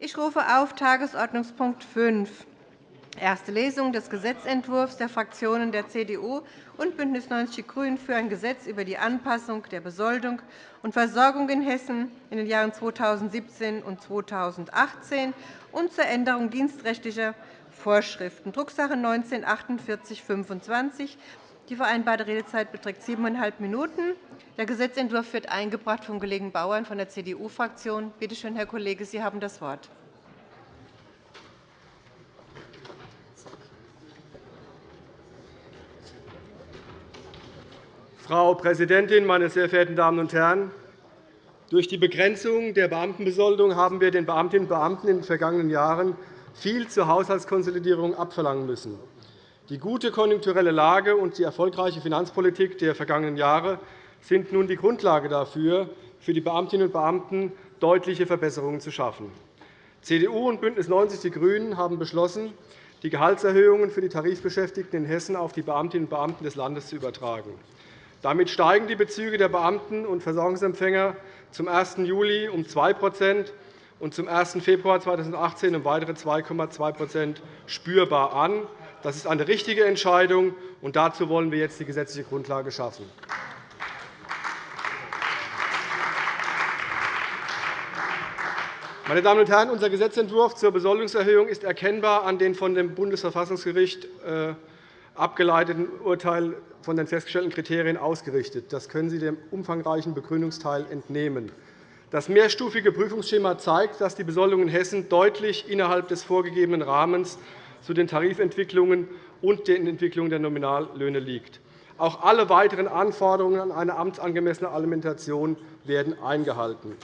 Ich rufe auf Tagesordnungspunkt 5, erste Lesung des Gesetzentwurfs der Fraktionen der CDU und BÜNDNIS 90 die GRÜNEN für ein Gesetz über die Anpassung der Besoldung und Versorgung in Hessen in den Jahren 2017 und 2018 und zur Änderung dienstrechtlicher Vorschriften, Drucksache 19 /4825. Die vereinbarte Redezeit beträgt siebeneinhalb Minuten. Der Gesetzentwurf wird eingebracht vom Kollegen Bauern von der CDU-Fraktion. Bitte schön, Herr Kollege, Sie haben das Wort. Frau Präsidentin, meine sehr verehrten Damen und Herren! Durch die Begrenzung der Beamtenbesoldung haben wir den Beamtinnen und Beamten in den vergangenen Jahren viel zur Haushaltskonsolidierung abverlangen müssen. Die gute konjunkturelle Lage und die erfolgreiche Finanzpolitik der vergangenen Jahre sind nun die Grundlage dafür, für die Beamtinnen und Beamten deutliche Verbesserungen zu schaffen. CDU und BÜNDNIS 90 die GRÜNEN haben beschlossen, die Gehaltserhöhungen für die Tarifbeschäftigten in Hessen auf die Beamtinnen und Beamten des Landes zu übertragen. Damit steigen die Bezüge der Beamten und Versorgungsempfänger zum 1. Juli um 2% und zum 1. Februar 2018 um weitere 2,2% spürbar an. Das ist eine richtige Entscheidung, und dazu wollen wir jetzt die gesetzliche Grundlage schaffen. Meine Damen und Herren, unser Gesetzentwurf zur Besoldungserhöhung ist erkennbar an den von dem Bundesverfassungsgericht äh, abgeleiteten Urteil von den festgestellten Kriterien ausgerichtet. Das können Sie dem umfangreichen Begründungsteil entnehmen. Das mehrstufige Prüfungsschema zeigt, dass die Besoldung in Hessen deutlich innerhalb des vorgegebenen Rahmens zu den Tarifentwicklungen und den Entwicklungen der Nominallöhne liegt. Auch alle weiteren Anforderungen an eine amtsangemessene Alimentation werden eingehalten.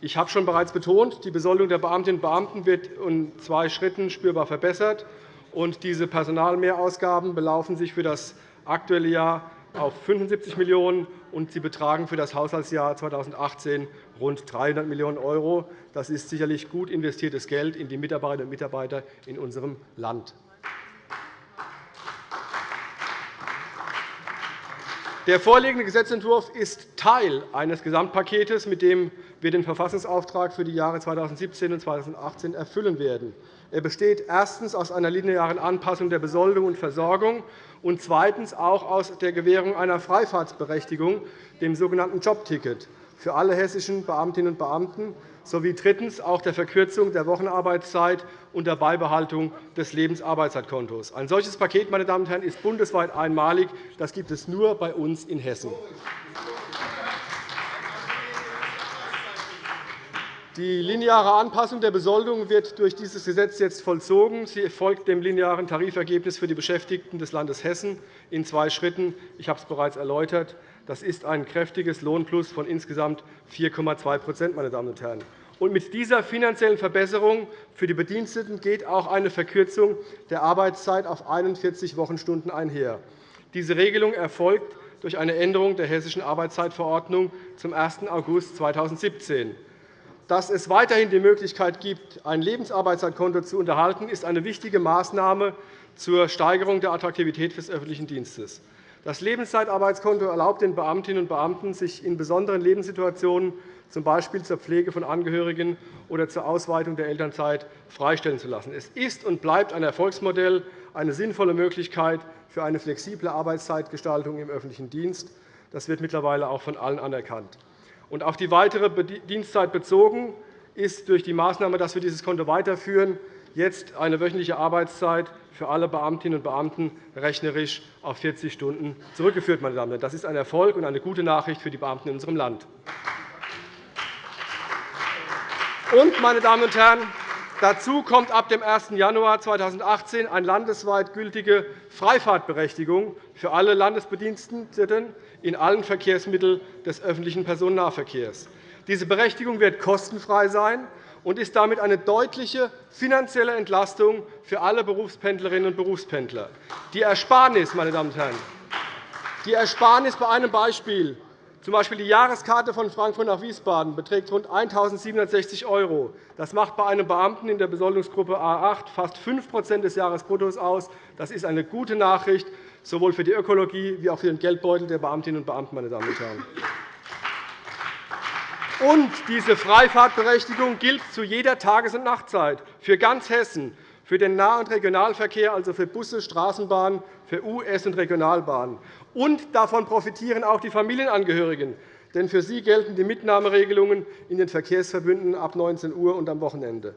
Ich habe schon bereits betont, die Besoldung der Beamtinnen und Beamten wird in zwei Schritten spürbar verbessert. diese Personalmehrausgaben belaufen sich für das aktuelle Jahr auf 75 Millionen €, und sie betragen für das Haushaltsjahr 2018 rund 300 Millionen €. Das ist sicherlich gut investiertes Geld in die Mitarbeiterinnen und Mitarbeiter in unserem Land. Der vorliegende Gesetzentwurf ist Teil eines Gesamtpakets, mit dem wir den Verfassungsauftrag für die Jahre 2017 und 2018 erfüllen werden. Er besteht erstens aus einer linearen Anpassung der Besoldung und Versorgung und zweitens auch aus der Gewährung einer Freifahrtsberechtigung, dem sogenannten Jobticket, für alle hessischen Beamtinnen und Beamten sowie drittens auch der Verkürzung der Wochenarbeitszeit und der Beibehaltung des Lebensarbeitszeitkontos. Ein solches Paket meine Damen und Herren, ist bundesweit einmalig. Das gibt es nur bei uns in Hessen. Die lineare Anpassung der Besoldung wird durch dieses Gesetz jetzt vollzogen. Sie folgt dem linearen Tarifergebnis für die Beschäftigten des Landes Hessen in zwei Schritten. Ich habe es bereits erläutert. Das ist ein kräftiges Lohnplus von insgesamt 4,2% meine Damen und Herren. Und mit dieser finanziellen Verbesserung für die Bediensteten geht auch eine Verkürzung der Arbeitszeit auf 41 Wochenstunden einher. Diese Regelung erfolgt durch eine Änderung der Hessischen Arbeitszeitverordnung zum 1. August 2017. Dass es weiterhin die Möglichkeit gibt, ein Lebensarbeitszeitkonto zu unterhalten, ist eine wichtige Maßnahme zur Steigerung der Attraktivität des öffentlichen Dienstes. Das Lebenszeitarbeitskonto erlaubt den Beamtinnen und Beamten, sich in besonderen Lebenssituationen, z. B. zur Pflege von Angehörigen oder zur Ausweitung der Elternzeit, freistellen zu lassen. Es ist und bleibt ein Erfolgsmodell, eine sinnvolle Möglichkeit für eine flexible Arbeitszeitgestaltung im öffentlichen Dienst. Das wird mittlerweile auch von allen anerkannt. Und auf die weitere Dienstzeit bezogen ist durch die Maßnahme, dass wir dieses Konto weiterführen, jetzt eine wöchentliche Arbeitszeit für alle Beamtinnen und Beamten rechnerisch auf 40 Stunden zurückgeführt. Meine Damen. Das ist ein Erfolg und eine gute Nachricht für die Beamten in unserem Land. Und, meine Damen und Herren, dazu kommt ab dem 1. Januar 2018 eine landesweit gültige Freifahrtberechtigung für alle Landesbediensteten in allen Verkehrsmitteln des öffentlichen Personennahverkehrs. Diese Berechtigung wird kostenfrei sein und ist damit eine deutliche finanzielle Entlastung für alle Berufspendlerinnen und Berufspendler. Die Ersparnis, meine Damen und Herren, die Ersparnis bei einem Beispiel Z. die Jahreskarte von Frankfurt nach Wiesbaden beträgt rund 1.760 €. Das macht bei einem Beamten in der Besoldungsgruppe A 8 fast 5% des Jahresbruttos aus. Das ist eine gute Nachricht, sowohl für die Ökologie wie auch für den Geldbeutel der Beamtinnen und Beamten. Meine Damen und Herren. Und diese Freifahrtberechtigung gilt zu jeder Tages- und Nachtzeit für ganz Hessen, für den Nah- und Regionalverkehr, also für Busse, Straßenbahnen, für US- und Regionalbahnen. Und davon profitieren auch die Familienangehörigen, denn für sie gelten die Mitnahmeregelungen in den Verkehrsverbünden ab 19 Uhr und am Wochenende.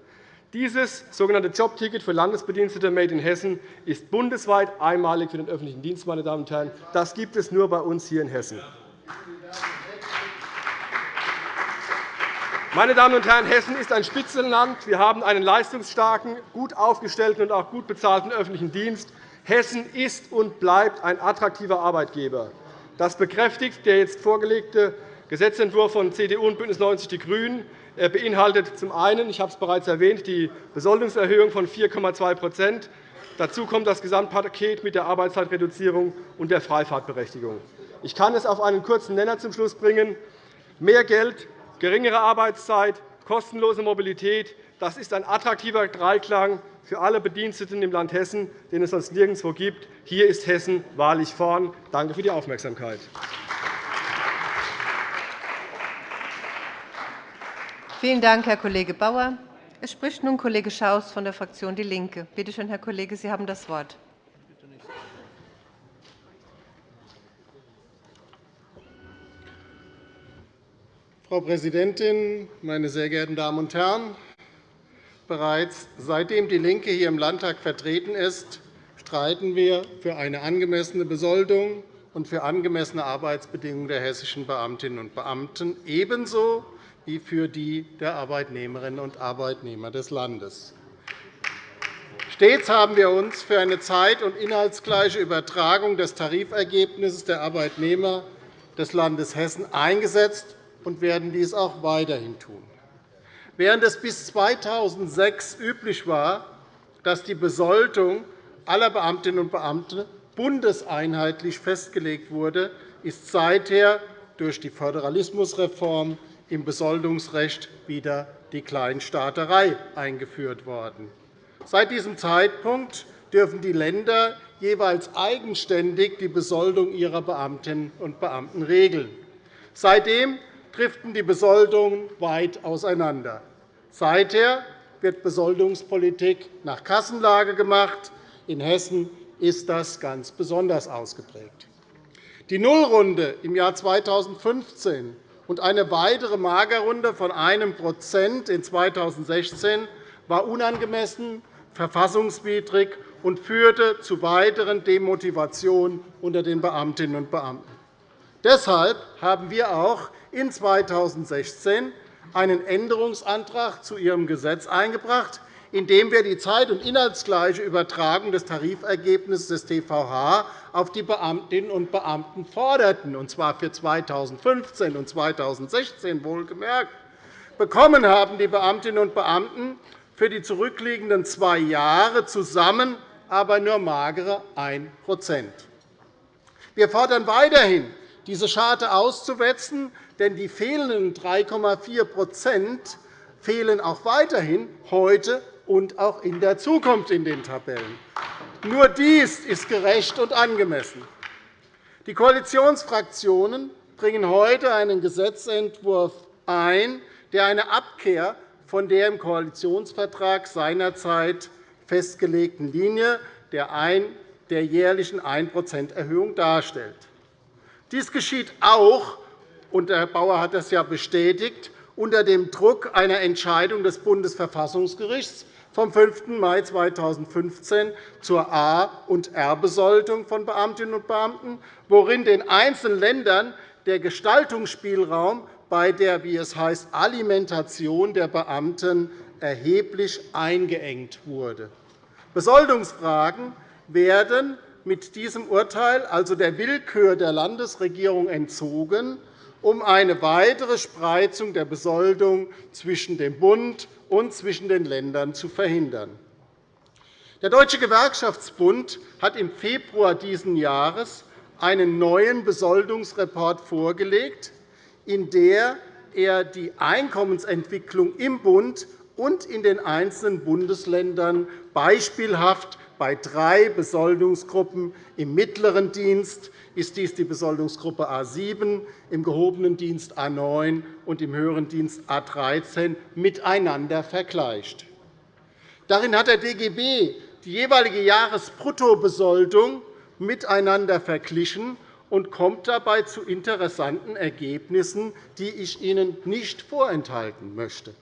Dieses sogenannte Jobticket für Landesbedienstete Made in Hessen ist bundesweit einmalig für den öffentlichen Dienst. Meine Damen und Herren. Das gibt es nur bei uns hier in Hessen. Meine Damen und Herren, Hessen ist ein Spitzenland. Wir haben einen leistungsstarken, gut aufgestellten und auch gut bezahlten öffentlichen Dienst. Hessen ist und bleibt ein attraktiver Arbeitgeber. Das bekräftigt der jetzt vorgelegte Gesetzentwurf von CDU und BÜNDNIS 90 die GRÜNEN. Er beinhaltet zum einen, ich habe es bereits erwähnt, die Besoldungserhöhung von 4,2% Dazu kommt das Gesamtpaket mit der Arbeitszeitreduzierung und der Freifahrtberechtigung. Ich kann es auf einen kurzen Nenner zum Schluss bringen. Mehr Geld geringere Arbeitszeit, kostenlose Mobilität. Das ist ein attraktiver Dreiklang für alle Bediensteten im Land Hessen, den es sonst nirgendwo gibt. Hier ist Hessen wahrlich vorn. Danke für die Aufmerksamkeit. Vielen Dank, Herr Kollege Bauer. Es spricht nun Kollege Schaus von der Fraktion DIE LINKE. Bitte schön, Herr Kollege, Sie haben das Wort. Frau Präsidentin, meine sehr geehrten Damen und Herren! Bereits seitdem DIE LINKE hier im Landtag vertreten ist, streiten wir für eine angemessene Besoldung und für angemessene Arbeitsbedingungen der hessischen Beamtinnen und Beamten, ebenso wie für die der Arbeitnehmerinnen und Arbeitnehmer des Landes. Stets haben wir uns für eine zeit- und inhaltsgleiche Übertragung des Tarifergebnisses der Arbeitnehmer des Landes Hessen eingesetzt und werden dies auch weiterhin tun. Während es bis 2006 üblich war, dass die Besoldung aller Beamtinnen und Beamten bundeseinheitlich festgelegt wurde, ist seither durch die Föderalismusreform im Besoldungsrecht wieder die Kleinstaaterei eingeführt worden. Seit diesem Zeitpunkt dürfen die Länder jeweils eigenständig die Besoldung ihrer Beamtinnen und Beamten regeln. Seitdem driften die Besoldungen weit auseinander. Seither wird Besoldungspolitik nach Kassenlage gemacht. In Hessen ist das ganz besonders ausgeprägt. Die Nullrunde im Jahr 2015 und eine weitere Magerrunde von 1% in 2016 war unangemessen, verfassungswidrig und führte zu weiteren Demotivationen unter den Beamtinnen und Beamten. Deshalb haben wir auch in 2016 einen Änderungsantrag zu Ihrem Gesetz eingebracht, in dem wir die zeit- und inhaltsgleiche Übertragung des Tarifergebnisses des TVH auf die Beamtinnen und Beamten forderten, und zwar für 2015 und 2016 wohlgemerkt. Bekommen haben die Beamtinnen und Beamten für die zurückliegenden zwei Jahre zusammen aber nur magere 1% Wir fordern weiterhin, diese Scharte auszuwetzen, denn die fehlenden 3,4% fehlen auch weiterhin heute und auch in der Zukunft in den Tabellen. Nur dies ist gerecht und angemessen. Die Koalitionsfraktionen bringen heute einen Gesetzentwurf ein, der eine Abkehr von der im Koalitionsvertrag seinerzeit festgelegten Linie der jährlichen 1% erhöhung darstellt. Dies geschieht auch, und Herr Bauer hat das ja bestätigt, unter dem Druck einer Entscheidung des Bundesverfassungsgerichts vom 5. Mai 2015 zur A- und R-Besoldung von Beamtinnen und Beamten, worin den einzelnen Ländern der Gestaltungsspielraum bei der, wie es heißt, Alimentation der Beamten erheblich eingeengt wurde. Besoldungsfragen werden mit diesem Urteil also der Willkür der Landesregierung entzogen, um eine weitere Spreizung der Besoldung zwischen dem Bund und zwischen den Ländern zu verhindern. Der Deutsche Gewerkschaftsbund hat im Februar dieses Jahres einen neuen Besoldungsreport vorgelegt, in der er die Einkommensentwicklung im Bund und in den einzelnen Bundesländern beispielhaft Bei drei Besoldungsgruppen im mittleren Dienst ist dies die Besoldungsgruppe A 7, im gehobenen Dienst A 9 und im höheren Dienst A 13 miteinander vergleicht. Darin hat der DGB die jeweilige Jahresbruttobesoldung miteinander verglichen und kommt dabei zu interessanten Ergebnissen, die ich Ihnen nicht vorenthalten möchte.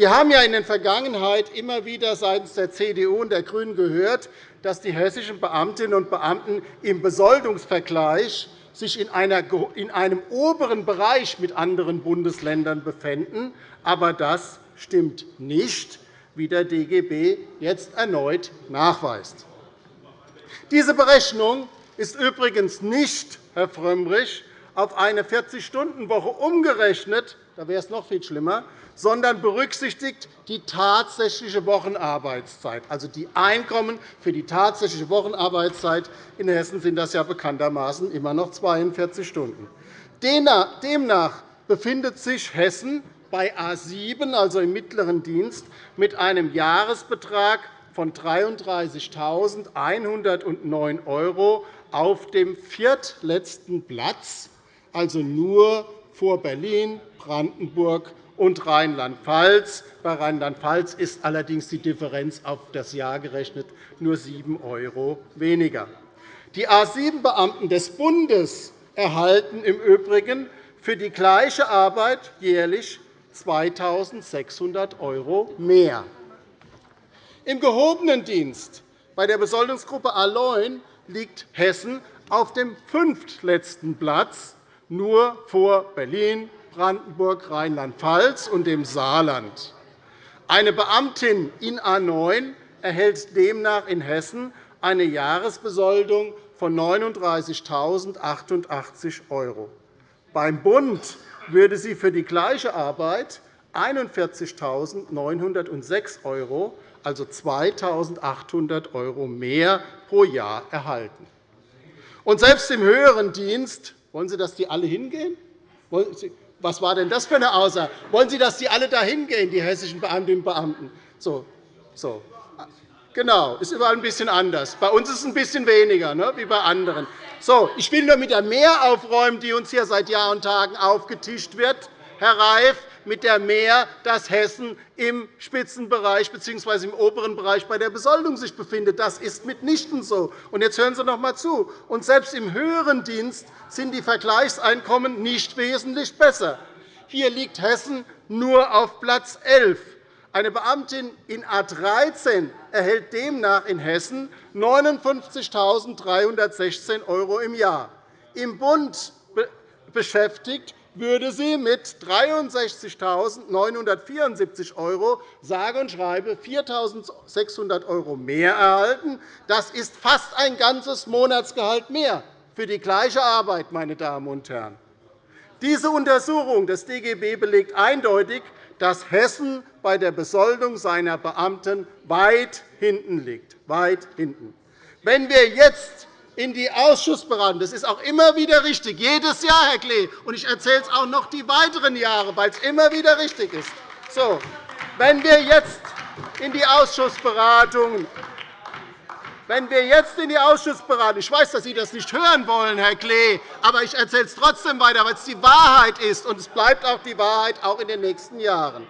Wir haben ja in der Vergangenheit immer wieder seitens der CDU und der GRÜNEN gehört, dass die hessischen Beamtinnen und Beamten im Besoldungsvergleich sich in einem oberen Bereich mit anderen Bundesländern befänden. Aber das stimmt nicht, wie der DGB jetzt erneut nachweist. Diese Berechnung ist übrigens nicht, Herr Frömmrich, auf eine 40-Stunden-Woche umgerechnet, da wäre es noch viel schlimmer, sondern berücksichtigt die tatsächliche Wochenarbeitszeit, also die Einkommen für die tatsächliche Wochenarbeitszeit. In Hessen sind das ja bekanntermaßen immer noch 42 Stunden. Demnach befindet sich Hessen bei A 7, also im mittleren Dienst, mit einem Jahresbetrag von 33.109 € auf dem viertletzten Platz, also nur vor Berlin, Brandenburg und Rheinland-Pfalz. Bei Rheinland-Pfalz ist allerdings die Differenz auf das Jahr gerechnet nur 7 € weniger. Die A 7-Beamten des Bundes erhalten im Übrigen für die gleiche Arbeit jährlich 2.600 € mehr. Im gehobenen Dienst bei der Besoldungsgruppe A 9 liegt Hessen auf dem fünftletzten Platz, nur vor Berlin, Brandenburg, Rheinland-Pfalz und dem Saarland. Eine Beamtin in A 9 erhält demnach in Hessen eine Jahresbesoldung von 39.088 €. Beim Bund würde sie für die gleiche Arbeit 41.906 €, also 2.800 € mehr pro Jahr erhalten. Selbst im höheren Dienst wollen Sie, dass die alle hingehen? Was war denn das für eine Aussage? Wollen Sie, dass die alle dahin gehen, die hessischen Beamtinnen und Beamten? So, so. Genau, ist überall ein bisschen anders. Bei uns ist es ein bisschen weniger, ne, wie bei anderen. So, ich will nur mit der Mehr aufräumen, die uns hier seit Jahr und Tagen aufgetischt wird, Herr Reif, mit der Mehr, dass Hessen im Spitzenbereich bzw. im oberen Bereich bei der Besoldung sich befindet. Das ist mitnichten so. Jetzt hören Sie noch einmal zu. Und selbst im höheren Dienst sind die Vergleichseinkommen nicht wesentlich besser. Hier liegt Hessen nur auf Platz 11. Eine Beamtin in A 13 erhält demnach in Hessen 59.316 € im Jahr. Im Bund beschäftigt würde sie mit 63.974 € sage und schreibe 4.600 € mehr erhalten. Das ist fast ein ganzes Monatsgehalt mehr für die gleiche Arbeit. Meine Damen und Herren. Diese Untersuchung des DGB belegt eindeutig, dass Hessen bei der Besoldung seiner Beamten weit hinten liegt. Weit hinten. Wenn wir jetzt in die Ausschussberatung, das ist auch immer wieder richtig, jedes Jahr, Herr Klee, und ich erzähle es auch noch die weiteren Jahre, weil es immer wieder richtig ist. So, wenn wir jetzt in die Ausschussberatungen wenn wir jetzt in die Ausschussberatung ich weiß, dass Sie das nicht hören wollen, Herr Klee, aber ich erzähle es trotzdem weiter, weil es die Wahrheit ist, und es bleibt auch die Wahrheit auch in den nächsten Jahren.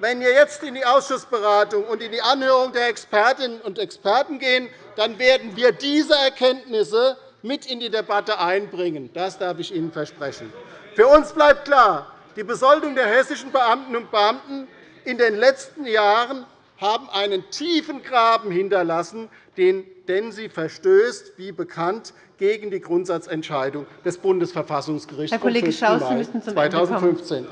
Wenn wir jetzt in die Ausschussberatung und in die Anhörung der Expertinnen und Experten gehen, dann werden wir diese Erkenntnisse mit in die Debatte einbringen. Das darf ich Ihnen versprechen. Für uns bleibt klar, die Besoldung der hessischen Beamtinnen und Beamten in den letzten Jahren haben einen tiefen Graben hinterlassen, denn sie verstößt, wie bekannt, gegen die Grundsatzentscheidung des Bundesverfassungsgerichts vom 5. Mai 2015.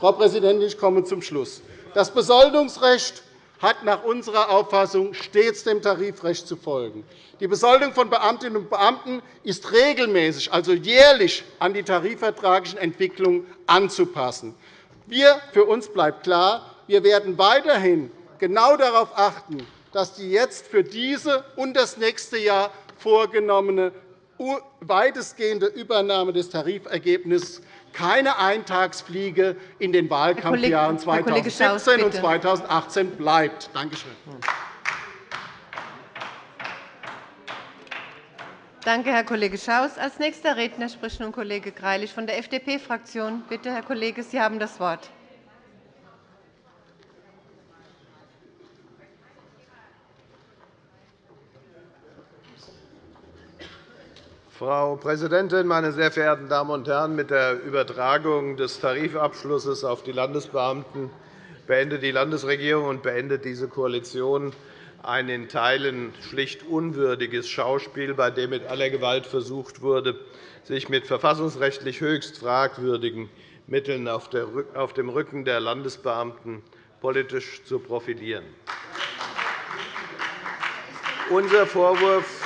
Frau Präsidentin, ich komme zum Schluss. Das Besoldungsrecht hat nach unserer Auffassung stets dem Tarifrecht zu folgen. Die Besoldung von Beamtinnen und Beamten ist regelmäßig, also jährlich, an die tarifvertraglichen Entwicklungen anzupassen. Wir, für uns bleibt klar, wir werden weiterhin genau darauf achten, dass die jetzt für diese und das nächste Jahr vorgenommene weitestgehende Übernahme des Tarifergebnisses keine Eintagsfliege in den Wahlkampfjahren 2017 und 2018 bleibt. Danke schön. Danke, Herr Kollege Schaus. – Als nächster Redner spricht nun Kollege Greilich von der FDP-Fraktion. Bitte, Herr Kollege, Sie haben das Wort. Frau Präsidentin, meine sehr verehrten Damen und Herren! Mit der Übertragung des Tarifabschlusses auf die Landesbeamten beendet die Landesregierung und beendet diese Koalition ein in Teilen schlicht unwürdiges Schauspiel, bei dem mit aller Gewalt versucht wurde, sich mit verfassungsrechtlich höchst fragwürdigen Mitteln auf dem Rücken der Landesbeamten politisch zu profilieren. Unser Vorwurf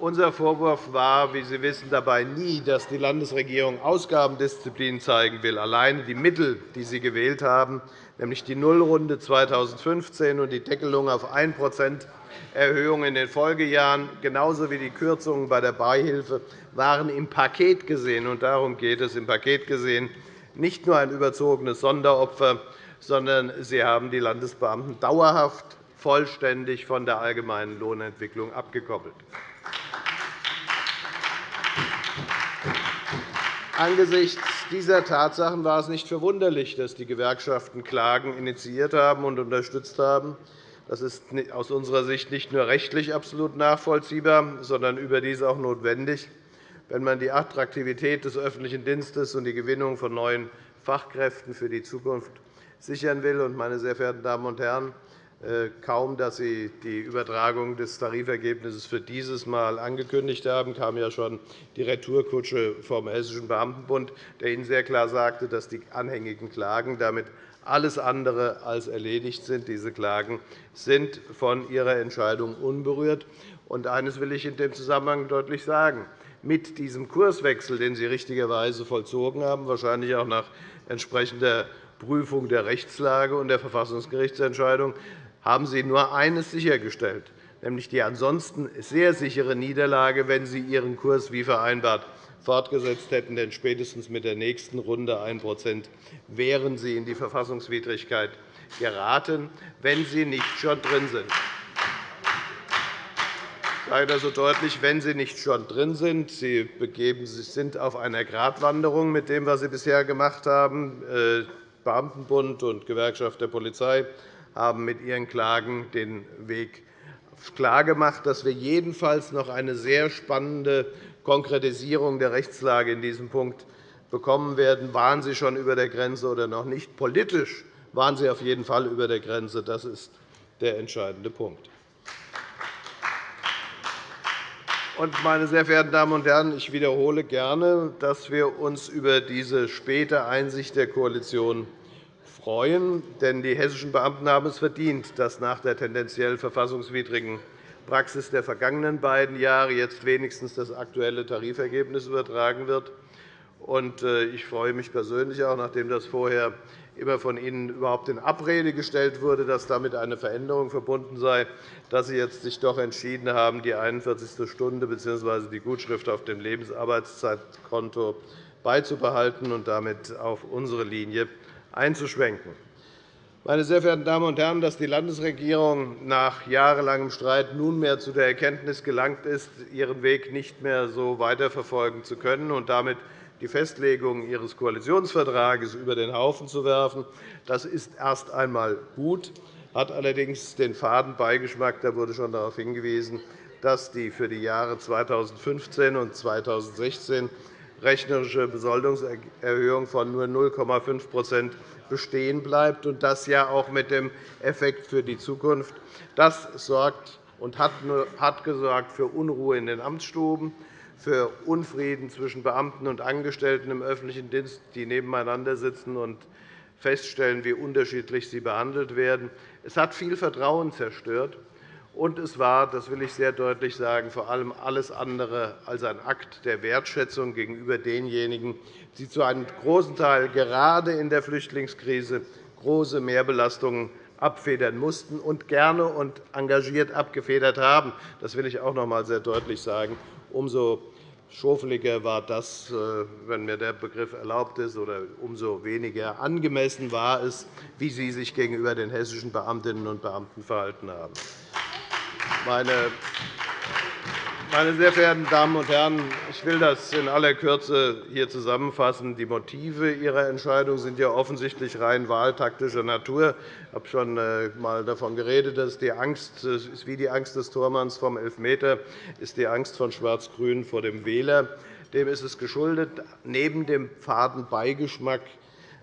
unser Vorwurf war, wie Sie wissen, dabei nie, dass die Landesregierung Ausgabendisziplin zeigen will. Alleine die Mittel, die Sie gewählt haben, nämlich die Nullrunde 2015 und die Deckelung auf 1% Erhöhung in den Folgejahren, genauso wie die Kürzungen bei der Beihilfe, waren im Paket gesehen. Und darum geht es im Paket gesehen nicht nur ein überzogenes Sonderopfer, sondern sie haben die Landesbeamten dauerhaft vollständig von der allgemeinen Lohnentwicklung abgekoppelt. Angesichts dieser Tatsachen war es nicht verwunderlich, dass die Gewerkschaften Klagen initiiert haben und unterstützt haben. Das ist aus unserer Sicht nicht nur rechtlich absolut nachvollziehbar, sondern überdies auch notwendig, wenn man die Attraktivität des öffentlichen Dienstes und die Gewinnung von neuen Fachkräften für die Zukunft sichern will. Meine sehr verehrten Damen und Herren, kaum, dass Sie die Übertragung des Tarifergebnisses für dieses Mal angekündigt haben, kam ja schon die Retourkutsche vom Hessischen Beamtenbund, der Ihnen sehr klar sagte, dass die anhängigen Klagen damit alles andere als erledigt sind. Diese Klagen sind von Ihrer Entscheidung unberührt. Und eines will ich in dem Zusammenhang deutlich sagen. Mit diesem Kurswechsel, den Sie richtigerweise vollzogen haben, wahrscheinlich auch nach entsprechender Prüfung der Rechtslage und der Verfassungsgerichtsentscheidung, haben Sie nur eines sichergestellt, nämlich die ansonsten sehr sichere Niederlage, wenn Sie Ihren Kurs wie vereinbart fortgesetzt hätten. Denn spätestens mit der nächsten Runde 1% wären Sie in die Verfassungswidrigkeit geraten, wenn Sie nicht schon drin sind. Ich sage das so deutlich, wenn Sie nicht schon drin sind. Sie begeben sich, sind auf einer Gratwanderung mit dem, was Sie bisher gemacht haben. Äh, Beamtenbund und Gewerkschaft der Polizei haben mit ihren Klagen den Weg klargemacht, dass wir jedenfalls noch eine sehr spannende Konkretisierung der Rechtslage in diesem Punkt bekommen werden. Waren Sie schon über der Grenze oder noch nicht? Politisch waren Sie auf jeden Fall über der Grenze. Das ist der entscheidende Punkt. Meine sehr verehrten Damen und Herren, ich wiederhole gerne, dass wir uns über diese späte Einsicht der Koalition freuen. Denn die hessischen Beamten haben es verdient, dass nach der tendenziell verfassungswidrigen Praxis der vergangenen beiden Jahre jetzt wenigstens das aktuelle Tarifergebnis übertragen wird. Äh, ich freue mich persönlich auch, nachdem das vorher immer von Ihnen überhaupt in Abrede gestellt wurde, dass damit eine Veränderung verbunden sei, dass Sie jetzt sich doch entschieden haben, die 41. Stunde bzw. die Gutschrift auf dem Lebensarbeitszeitkonto beizubehalten und damit auf unsere Linie einzuschwenken. Meine sehr verehrten Damen und Herren, dass die Landesregierung nach jahrelangem Streit nunmehr zu der Erkenntnis gelangt ist, ihren Weg nicht mehr so weiterverfolgen zu können und damit die Festlegung ihres Koalitionsvertrages über den Haufen zu werfen, das ist erst einmal gut, hat allerdings den faden Beigeschmack. Da wurde schon darauf hingewiesen, dass die für die Jahre 2015 und 2016 rechnerische Besoldungserhöhung von nur 0,5% bestehen bleibt, und das ja auch mit dem Effekt für die Zukunft. Das sorgt und hat gesorgt für Unruhe in den Amtsstuben, für Unfrieden zwischen Beamten und Angestellten im öffentlichen Dienst, die nebeneinander sitzen und feststellen, wie unterschiedlich sie behandelt werden. Es hat viel Vertrauen zerstört. Und es war, das will ich sehr deutlich sagen, vor allem alles andere als ein Akt der Wertschätzung gegenüber denjenigen, die zu einem großen Teil gerade in der Flüchtlingskrise große Mehrbelastungen abfedern mussten und gerne und engagiert abgefedert haben. Das will ich auch noch einmal sehr deutlich sagen. Umso schofeliger war das, äh, wenn mir der Begriff erlaubt ist, oder umso weniger angemessen war es, wie Sie sich gegenüber den hessischen Beamtinnen und Beamten verhalten haben. Meine sehr verehrten Damen und Herren, ich will das in aller Kürze hier zusammenfassen. Die Motive Ihrer Entscheidung sind ja offensichtlich rein wahltaktischer Natur. Ich habe schon einmal äh, davon geredet, dass die Angst ist wie die Angst des Tormanns vom Elfmeter, ist die Angst von Schwarz-Grün vor dem Wähler. Dem ist es geschuldet, neben dem faden Beigeschmack,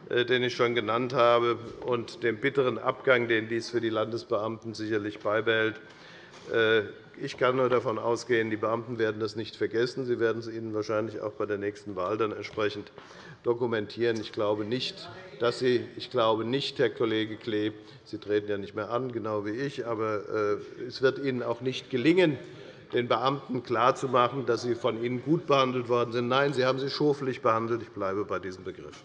äh, den ich schon genannt habe, und dem bitteren Abgang, den dies für die Landesbeamten sicherlich beibehält. Äh, ich kann nur davon ausgehen, die Beamten werden das nicht vergessen. Sie werden es Ihnen wahrscheinlich auch bei der nächsten Wahl dann entsprechend dokumentieren. Ich glaube nicht, dass Sie, ich glaube nicht, Herr Kollege Klee, Sie treten ja nicht mehr an, genau wie ich, aber äh, es wird Ihnen auch nicht gelingen, den Beamten klarzumachen, dass sie von Ihnen gut behandelt worden sind. Nein, Sie haben sie schoflich behandelt. Ich bleibe bei diesem Begriff.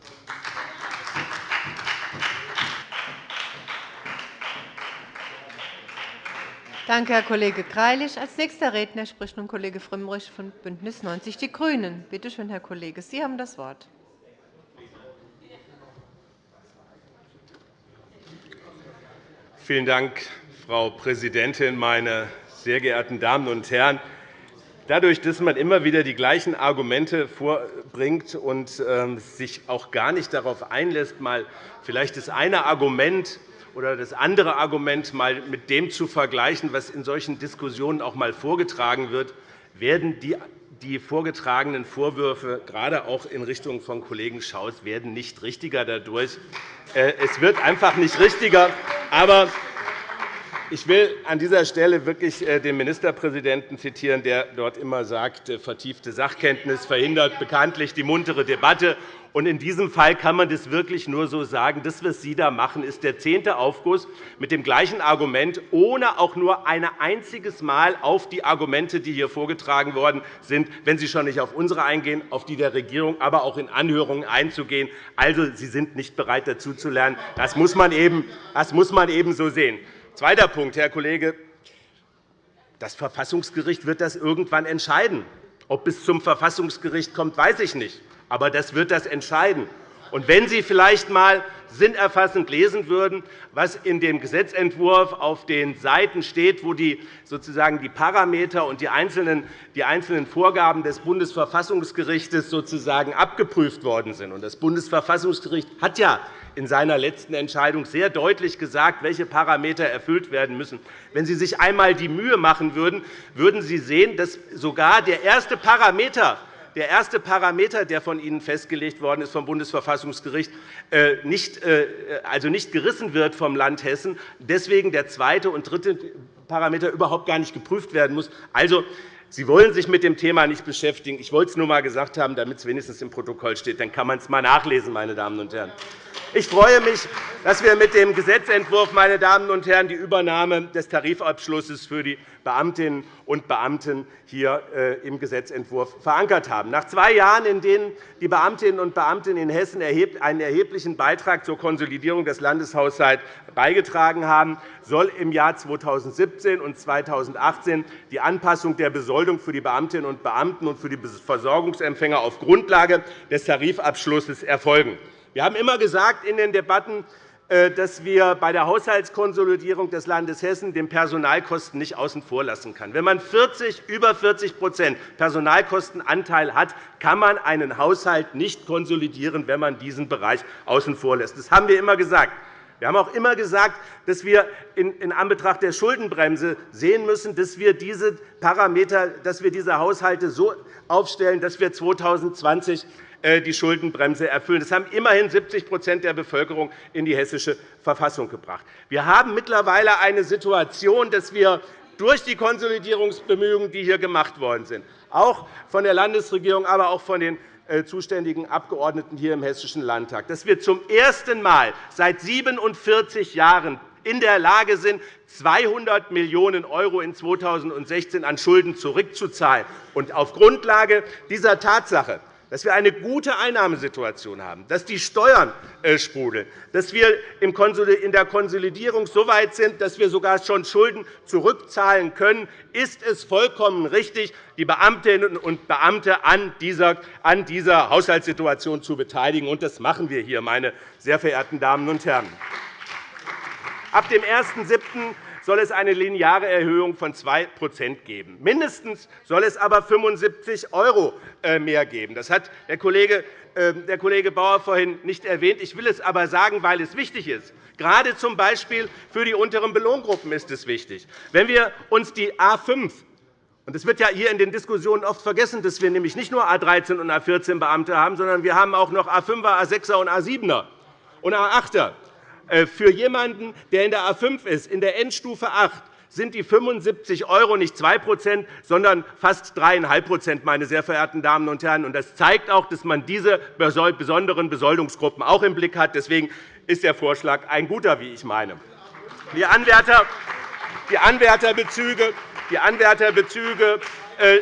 Danke, Herr Kollege Greilich. Als nächster Redner spricht nun Kollege Frömmrich von BÜNDNIS 90 die GRÜNEN. Bitte schön, Herr Kollege, Sie haben das Wort. Vielen Dank, Frau Präsidentin, meine sehr geehrten Damen und Herren! Dadurch, dass man immer wieder die gleichen Argumente vorbringt und ähm, sich auch gar nicht darauf einlässt, mal vielleicht das eine Argument oder das andere Argument mal mit dem zu vergleichen, was in solchen Diskussionen auch einmal vorgetragen wird, werden die die vorgetragenen Vorwürfe, gerade auch in Richtung von Kollegen Schaus, werden nicht richtiger dadurch. Äh, es wird einfach nicht richtiger. Aber ich will an dieser Stelle wirklich äh, den Ministerpräsidenten zitieren, der dort immer sagt, äh, vertiefte Sachkenntnis verhindert bekanntlich die muntere Debatte. In diesem Fall kann man das wirklich nur so sagen. Das, was Sie da machen, ist der zehnte Aufguss mit dem gleichen Argument, ohne auch nur ein einziges Mal auf die Argumente, die hier vorgetragen worden sind, wenn Sie schon nicht auf unsere eingehen, auf die der Regierung, aber auch in Anhörungen einzugehen. Also, Sie sind nicht bereit, dazu zu lernen. Das muss man eben, das muss man eben so sehen. Zweiter Punkt, Herr Kollege. Das Verfassungsgericht wird das irgendwann entscheiden. Ob es zum Verfassungsgericht kommt, weiß ich nicht. Aber das wird das entscheiden. Und wenn Sie vielleicht einmal sinnerfassend lesen würden, was in dem Gesetzentwurf auf den Seiten steht, wo die, sozusagen die Parameter und die einzelnen, die einzelnen Vorgaben des Bundesverfassungsgerichts sozusagen abgeprüft worden sind. Das Bundesverfassungsgericht hat ja in seiner letzten Entscheidung sehr deutlich gesagt, welche Parameter erfüllt werden müssen. Wenn Sie sich einmal die Mühe machen würden, würden Sie sehen, dass sogar der erste Parameter der erste Parameter, der von Ihnen festgelegt worden ist vom Bundesverfassungsgericht, äh, nicht, äh, also nicht gerissen wird vom Land Hessen, deswegen der zweite und dritte Parameter überhaupt gar nicht geprüft werden muss. Also, Sie wollen sich mit dem Thema nicht beschäftigen. Ich wollte es nur einmal gesagt haben, damit es wenigstens im Protokoll steht. Dann kann man es einmal nachlesen, meine Damen und Herren. Ich freue mich, dass wir mit dem Gesetzentwurf meine Damen und Herren, die Übernahme des Tarifabschlusses für die Beamtinnen und Beamten hier äh, im Gesetzentwurf verankert haben. Nach zwei Jahren, in denen die Beamtinnen und Beamten in Hessen einen erheblichen Beitrag zur Konsolidierung des Landeshaushalts beigetragen haben, soll im Jahr 2017 und 2018 die Anpassung der Besoldung für die Beamtinnen und Beamten und für die Versorgungsempfänger auf Grundlage des Tarifabschlusses erfolgen. Wir haben immer gesagt in den Debatten, dass wir bei der Haushaltskonsolidierung des Landes Hessen den Personalkosten nicht außen vor lassen können. Wenn man 40, über 40% Personalkostenanteil hat, kann man einen Haushalt nicht konsolidieren, wenn man diesen Bereich außen vor lässt. Das haben wir immer gesagt. Wir haben auch immer gesagt, dass wir in Anbetracht der Schuldenbremse sehen müssen, dass wir diese Parameter, dass wir diese Haushalte so aufstellen, dass wir 2020 äh, die Schuldenbremse erfüllen. Das haben immerhin 70% der Bevölkerung in die hessische Verfassung gebracht. Wir haben mittlerweile eine Situation, dass wir durch die Konsolidierungsbemühungen, die hier gemacht worden sind, auch von der Landesregierung, aber auch von den äh, zuständigen Abgeordneten hier im Hessischen Landtag, dass wir zum ersten Mal seit 47 Jahren in der Lage sind, 200 Millionen € in 2016 an Schulden zurückzuzahlen. Auf Grundlage dieser Tatsache dass wir eine gute Einnahmesituation haben, dass die Steuern äh, sprudeln, dass wir in der Konsolidierung so weit sind, dass wir sogar schon Schulden zurückzahlen können, ist es vollkommen richtig, die Beamtinnen und Beamte an dieser Haushaltssituation zu beteiligen. Und das machen wir hier, meine sehr verehrten Damen und Herren. Ab dem 1.7 soll es eine lineare Erhöhung von 2% geben. Mindestens soll es aber 75 € äh, mehr geben. Das hat der Kollege ähm, der Kollege Bauer vorhin nicht erwähnt. Ich will es aber sagen, weil es wichtig ist. Gerade z. B. für die unterenLohngruppen ist es wichtig. Wenn wir uns die A 5 und es wird ja hier in den Diskussionen oft vergessen, dass wir nämlich nicht nur A 13 und A 14 Beamte haben, sondern wir haben auch noch A 5er, A 6er und A 7er und A 8er. Äh, für jemanden, der in der A 5 ist, in der Endstufe 8, sind die 75 € nicht 2% sondern fast 3,5% meine sehr verehrten Damen und Herren. Das zeigt auch, dass man diese besonderen Besoldungsgruppen auch im Blick hat. Deswegen ist der Vorschlag ein guter, wie ich meine. Die Anwärter die Anwärterbezüge, die Anwärterbezüge äh,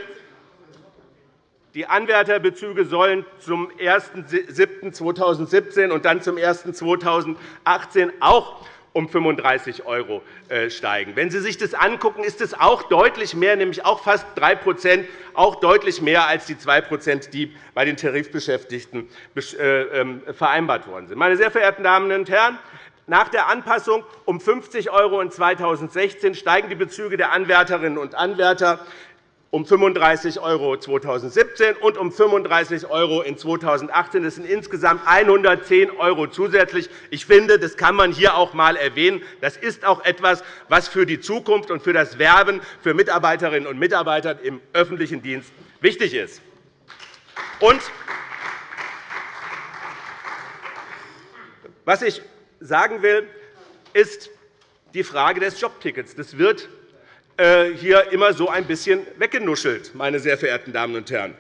die Anwärterbezüge sollen zum 01.07.2017 und dann zum 01.2018 auch um 35 € äh, steigen. Wenn Sie sich das angucken, ist es auch deutlich mehr, nämlich auch fast 3 auch deutlich mehr als die 2% die bei den Tarifbeschäftigten äh, ähm, vereinbart worden sind. Meine sehr verehrten Damen und Herren, nach der Anpassung um 50 € in 2016 steigen die Bezüge der Anwärterinnen und Anwärter um 35 € 2017 und um 35 € in 2018. Das sind insgesamt 110 € zusätzlich. Ich finde, das kann man hier auch einmal erwähnen. Das ist auch etwas, was für die Zukunft und für das Werben für Mitarbeiterinnen und Mitarbeiter im öffentlichen Dienst wichtig ist. Und was ich sagen will, ist die Frage des Jobtickets. Das wird hier immer so ein bisschen weggenuschelt, meine sehr verehrten Damen und Herren.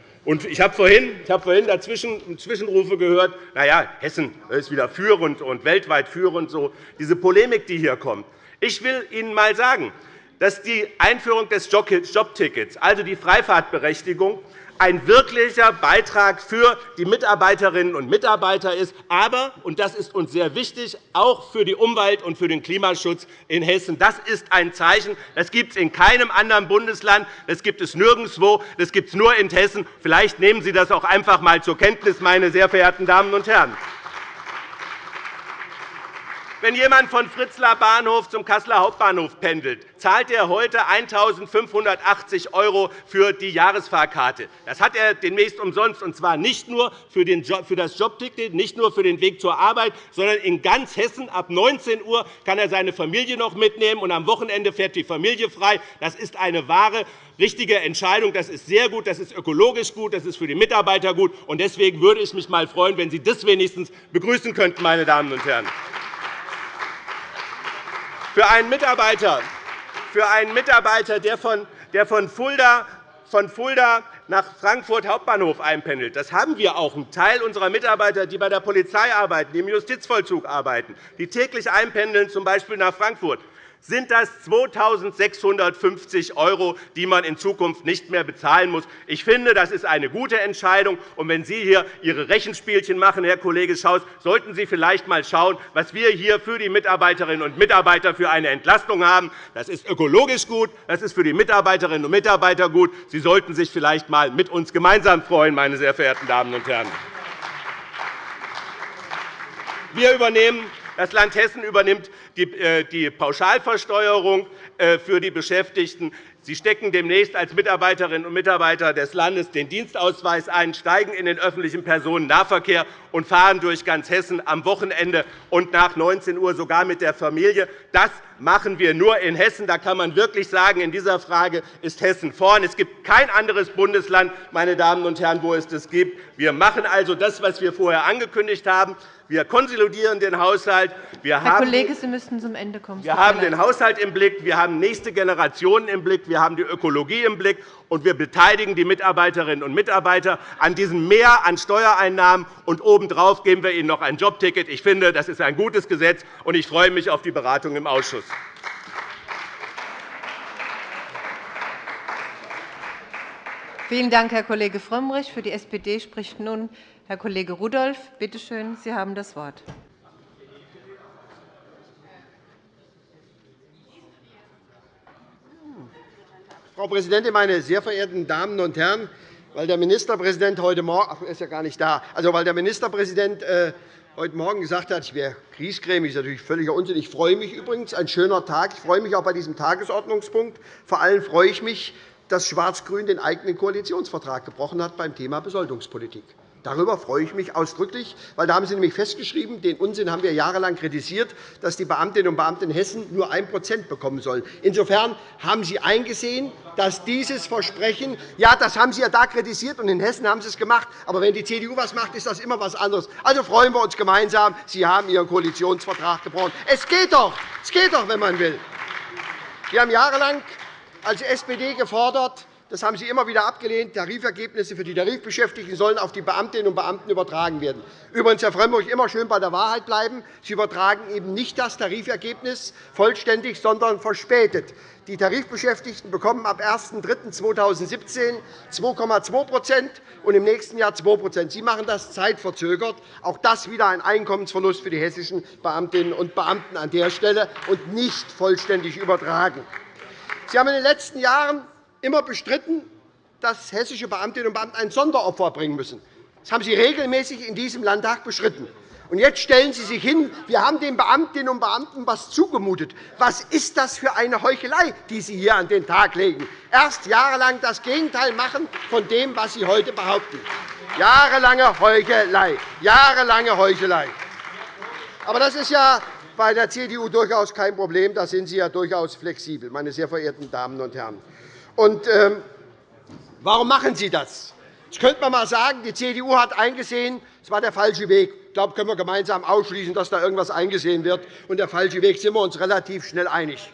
Ich habe vorhin, ich habe vorhin dazwischen Zwischenrufe gehört, na ja, Hessen ist wieder führend und weltweit führend, so diese Polemik, die hier kommt. Ich will Ihnen einmal sagen, dass die Einführung des Jobtickets, also die Freifahrtberechtigung, ein wirklicher Beitrag für die Mitarbeiterinnen und Mitarbeiter ist, aber, und das ist uns sehr wichtig, auch für die Umwelt und für den Klimaschutz in Hessen. Das ist ein Zeichen. Das gibt es in keinem anderen Bundesland. Das gibt es nirgendwo. Das gibt es nur in Hessen. Vielleicht nehmen Sie das auch einfach einmal zur Kenntnis, meine sehr verehrten Damen und Herren. Wenn jemand von Fritzlar Bahnhof zum Kasseler Hauptbahnhof pendelt, zahlt er heute 1.580 € für die Jahresfahrkarte. Das hat er demnächst umsonst, und zwar nicht nur für das Jobticket, nicht nur für den Weg zur Arbeit, sondern in ganz Hessen. Ab 19 Uhr kann er seine Familie noch mitnehmen, und am Wochenende fährt die Familie frei. Das ist eine wahre richtige Entscheidung. Das ist sehr gut, das ist ökologisch gut, das ist für die Mitarbeiter gut. Deswegen würde ich mich einmal freuen, wenn Sie das wenigstens begrüßen könnten, meine Damen und Herren. Für einen Mitarbeiter, für einen Mitarbeiter der von, Fulda von Fulda nach Frankfurt Hauptbahnhof einpendelt. Das haben wir auch. Ein Teil unserer Mitarbeiter, die bei der Polizei arbeiten, die im Justizvollzug arbeiten, die täglich einpendeln, z. Nach Frankfurt sind das 2.650 €, die man in Zukunft nicht mehr bezahlen muss. Ich finde, das ist eine gute Entscheidung. Und wenn Sie hier Ihre Rechenspielchen machen, Herr Kollege Schaus, sollten Sie vielleicht einmal schauen, was wir hier für die Mitarbeiterinnen und Mitarbeiter für eine Entlastung haben. Das ist ökologisch gut, das ist für die Mitarbeiterinnen und Mitarbeiter gut. Sie sollten sich vielleicht einmal mit uns gemeinsam freuen, meine sehr verehrten Damen und Herren. Wir übernehmen das Land Hessen übernimmt die äh, Pauschalversteuerung äh, für die Beschäftigten. Sie stecken demnächst als Mitarbeiterinnen und Mitarbeiter des Landes den Dienstausweis ein, steigen in den öffentlichen Personennahverkehr und fahren durch ganz Hessen am Wochenende und nach 19 Uhr sogar mit der Familie. Das machen wir nur in Hessen. Da kann man wirklich sagen, in dieser Frage ist Hessen vorn. Es gibt kein anderes Bundesland, meine Damen und Herren, wo es das gibt. Wir machen also das, was wir vorher angekündigt haben. Wir konsolidieren den Haushalt. Wir Herr Kollege, Sie müssten zum Ende kommen. Wir haben den Haushalt im Blick. Wir haben nächste Generationen im Blick. Wir haben die Ökologie im Blick. Und wir beteiligen die Mitarbeiterinnen und Mitarbeiter an diesem Mehr an Steuereinnahmen. Und obendrauf geben wir ihnen noch ein Jobticket. Ich finde, das ist ein gutes Gesetz. Und ich freue mich auf die Beratung im Ausschuss. Vielen Dank, Herr Kollege Frömmrich. Für die SPD spricht nun Herr Kollege Rudolph, bitte schön, Sie haben das Wort. Frau Präsidentin, meine sehr verehrten Damen und Herren! Weil der Ministerpräsident heute Morgen ist ja gar nicht da. Also, weil der Ministerpräsident äh, heute Morgen gesagt hat, ich wäre griesgrämig, ist natürlich völliger Unsinn. Ich freue mich übrigens, ein schöner Tag. Ich freue mich auch bei diesem Tagesordnungspunkt. Vor allem freue ich mich, dass Schwarz-Grün den eigenen Koalitionsvertrag gebrochen hat beim Thema Besoldungspolitik. Darüber freue ich mich ausdrücklich, weil da haben Sie nämlich festgeschrieben, den Unsinn haben wir jahrelang kritisiert, dass die Beamtinnen und Beamten in Hessen nur 1% bekommen sollen. Insofern haben Sie eingesehen, dass dieses Versprechen, ja, das haben Sie ja da kritisiert, und in Hessen haben Sie es gemacht, aber wenn die CDU etwas macht, ist das immer etwas anderes. Also freuen wir uns gemeinsam, Sie haben Ihren Koalitionsvertrag gebrochen. Es geht doch, es geht doch, wenn man will. Wir haben jahrelang als SPD gefordert, das haben Sie immer wieder abgelehnt. Tarifergebnisse für die Tarifbeschäftigten sollen auf die Beamtinnen und Beamten übertragen werden. Übrigens, Herr Frömmrich, immer schön bei der Wahrheit bleiben. Sie übertragen eben nicht das Tarifergebnis vollständig, sondern verspätet. Die Tarifbeschäftigten bekommen ab 01.03.2017 2,2% und im nächsten Jahr 2% Sie machen das zeitverzögert. Auch das wieder ein Einkommensverlust für die hessischen Beamtinnen und Beamten an der Stelle und nicht vollständig übertragen. Sie haben in den letzten Jahren immer bestritten, dass hessische Beamtinnen und Beamte ein Sonderopfer bringen müssen. Das haben Sie regelmäßig in diesem Landtag beschritten. Und jetzt stellen Sie sich hin, wir haben den Beamtinnen und Beamten etwas zugemutet. Was ist das für eine Heuchelei, die Sie hier an den Tag legen? Erst jahrelang das Gegenteil machen von dem, was Sie heute behaupten. Jahrelange Heuchelei. Jahrelange Heuchelei. Aber das ist ja bei der CDU durchaus kein Problem. Da sind Sie ja durchaus flexibel, meine sehr verehrten Damen und Herren. Und, ähm, warum machen Sie das? Jetzt könnte man einmal sagen, die CDU hat eingesehen, es war der falsche Weg. Ich glaube, können wir gemeinsam ausschließen, dass da irgendwas eingesehen wird. Und der falsche Weg sind wir uns relativ schnell einig.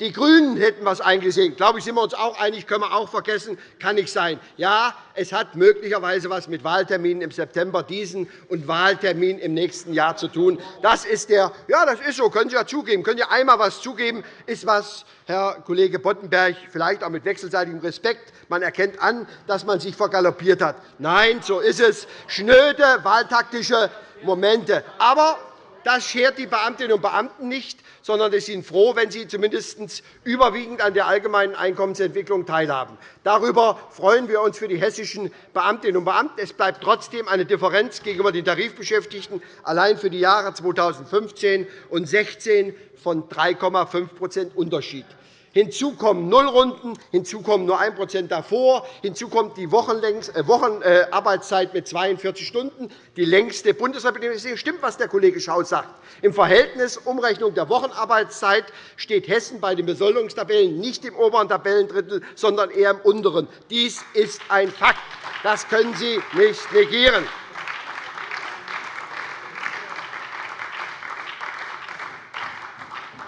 Die GRÜNEN hätten etwas eingesehen. Ich glaube, sind wir uns auch einig, können wir auch vergessen, kann nicht sein. Ja, es hat möglicherweise etwas mit Wahlterminen im September diesen und Wahltermin im nächsten Jahr zu tun. Das ist der, ja, das ist so, können Sie ja zugeben. Können Sie einmal etwas zugeben, ist was, Herr Kollege Boddenberg, vielleicht auch mit wechselseitigem Respekt. Man erkennt an, dass man sich vergaloppiert hat. Nein, so ist es. Schnöde wahltaktische Momente. Aber das schert die Beamtinnen und Beamten nicht, sondern sie sind froh, wenn sie zumindest überwiegend an der allgemeinen Einkommensentwicklung teilhaben. Darüber freuen wir uns für die hessischen Beamtinnen und Beamten. Es bleibt trotzdem eine Differenz gegenüber den Tarifbeschäftigten allein für die Jahre 2015 und 2016 von 3,5% Unterschied. Hinzu kommen Nullrunden, hinzu kommen nur 1% davor, hinzu kommt die Wochenarbeitszeit mit 42 Stunden, die längste bundesweit. Es stimmt, was der Kollege Schaus sagt. Im Verhältnis Umrechnung der Wochenarbeitszeit steht Hessen bei den Besoldungstabellen nicht im oberen Tabellendrittel, sondern eher im unteren. Dies ist ein Fakt. Das können Sie nicht negieren.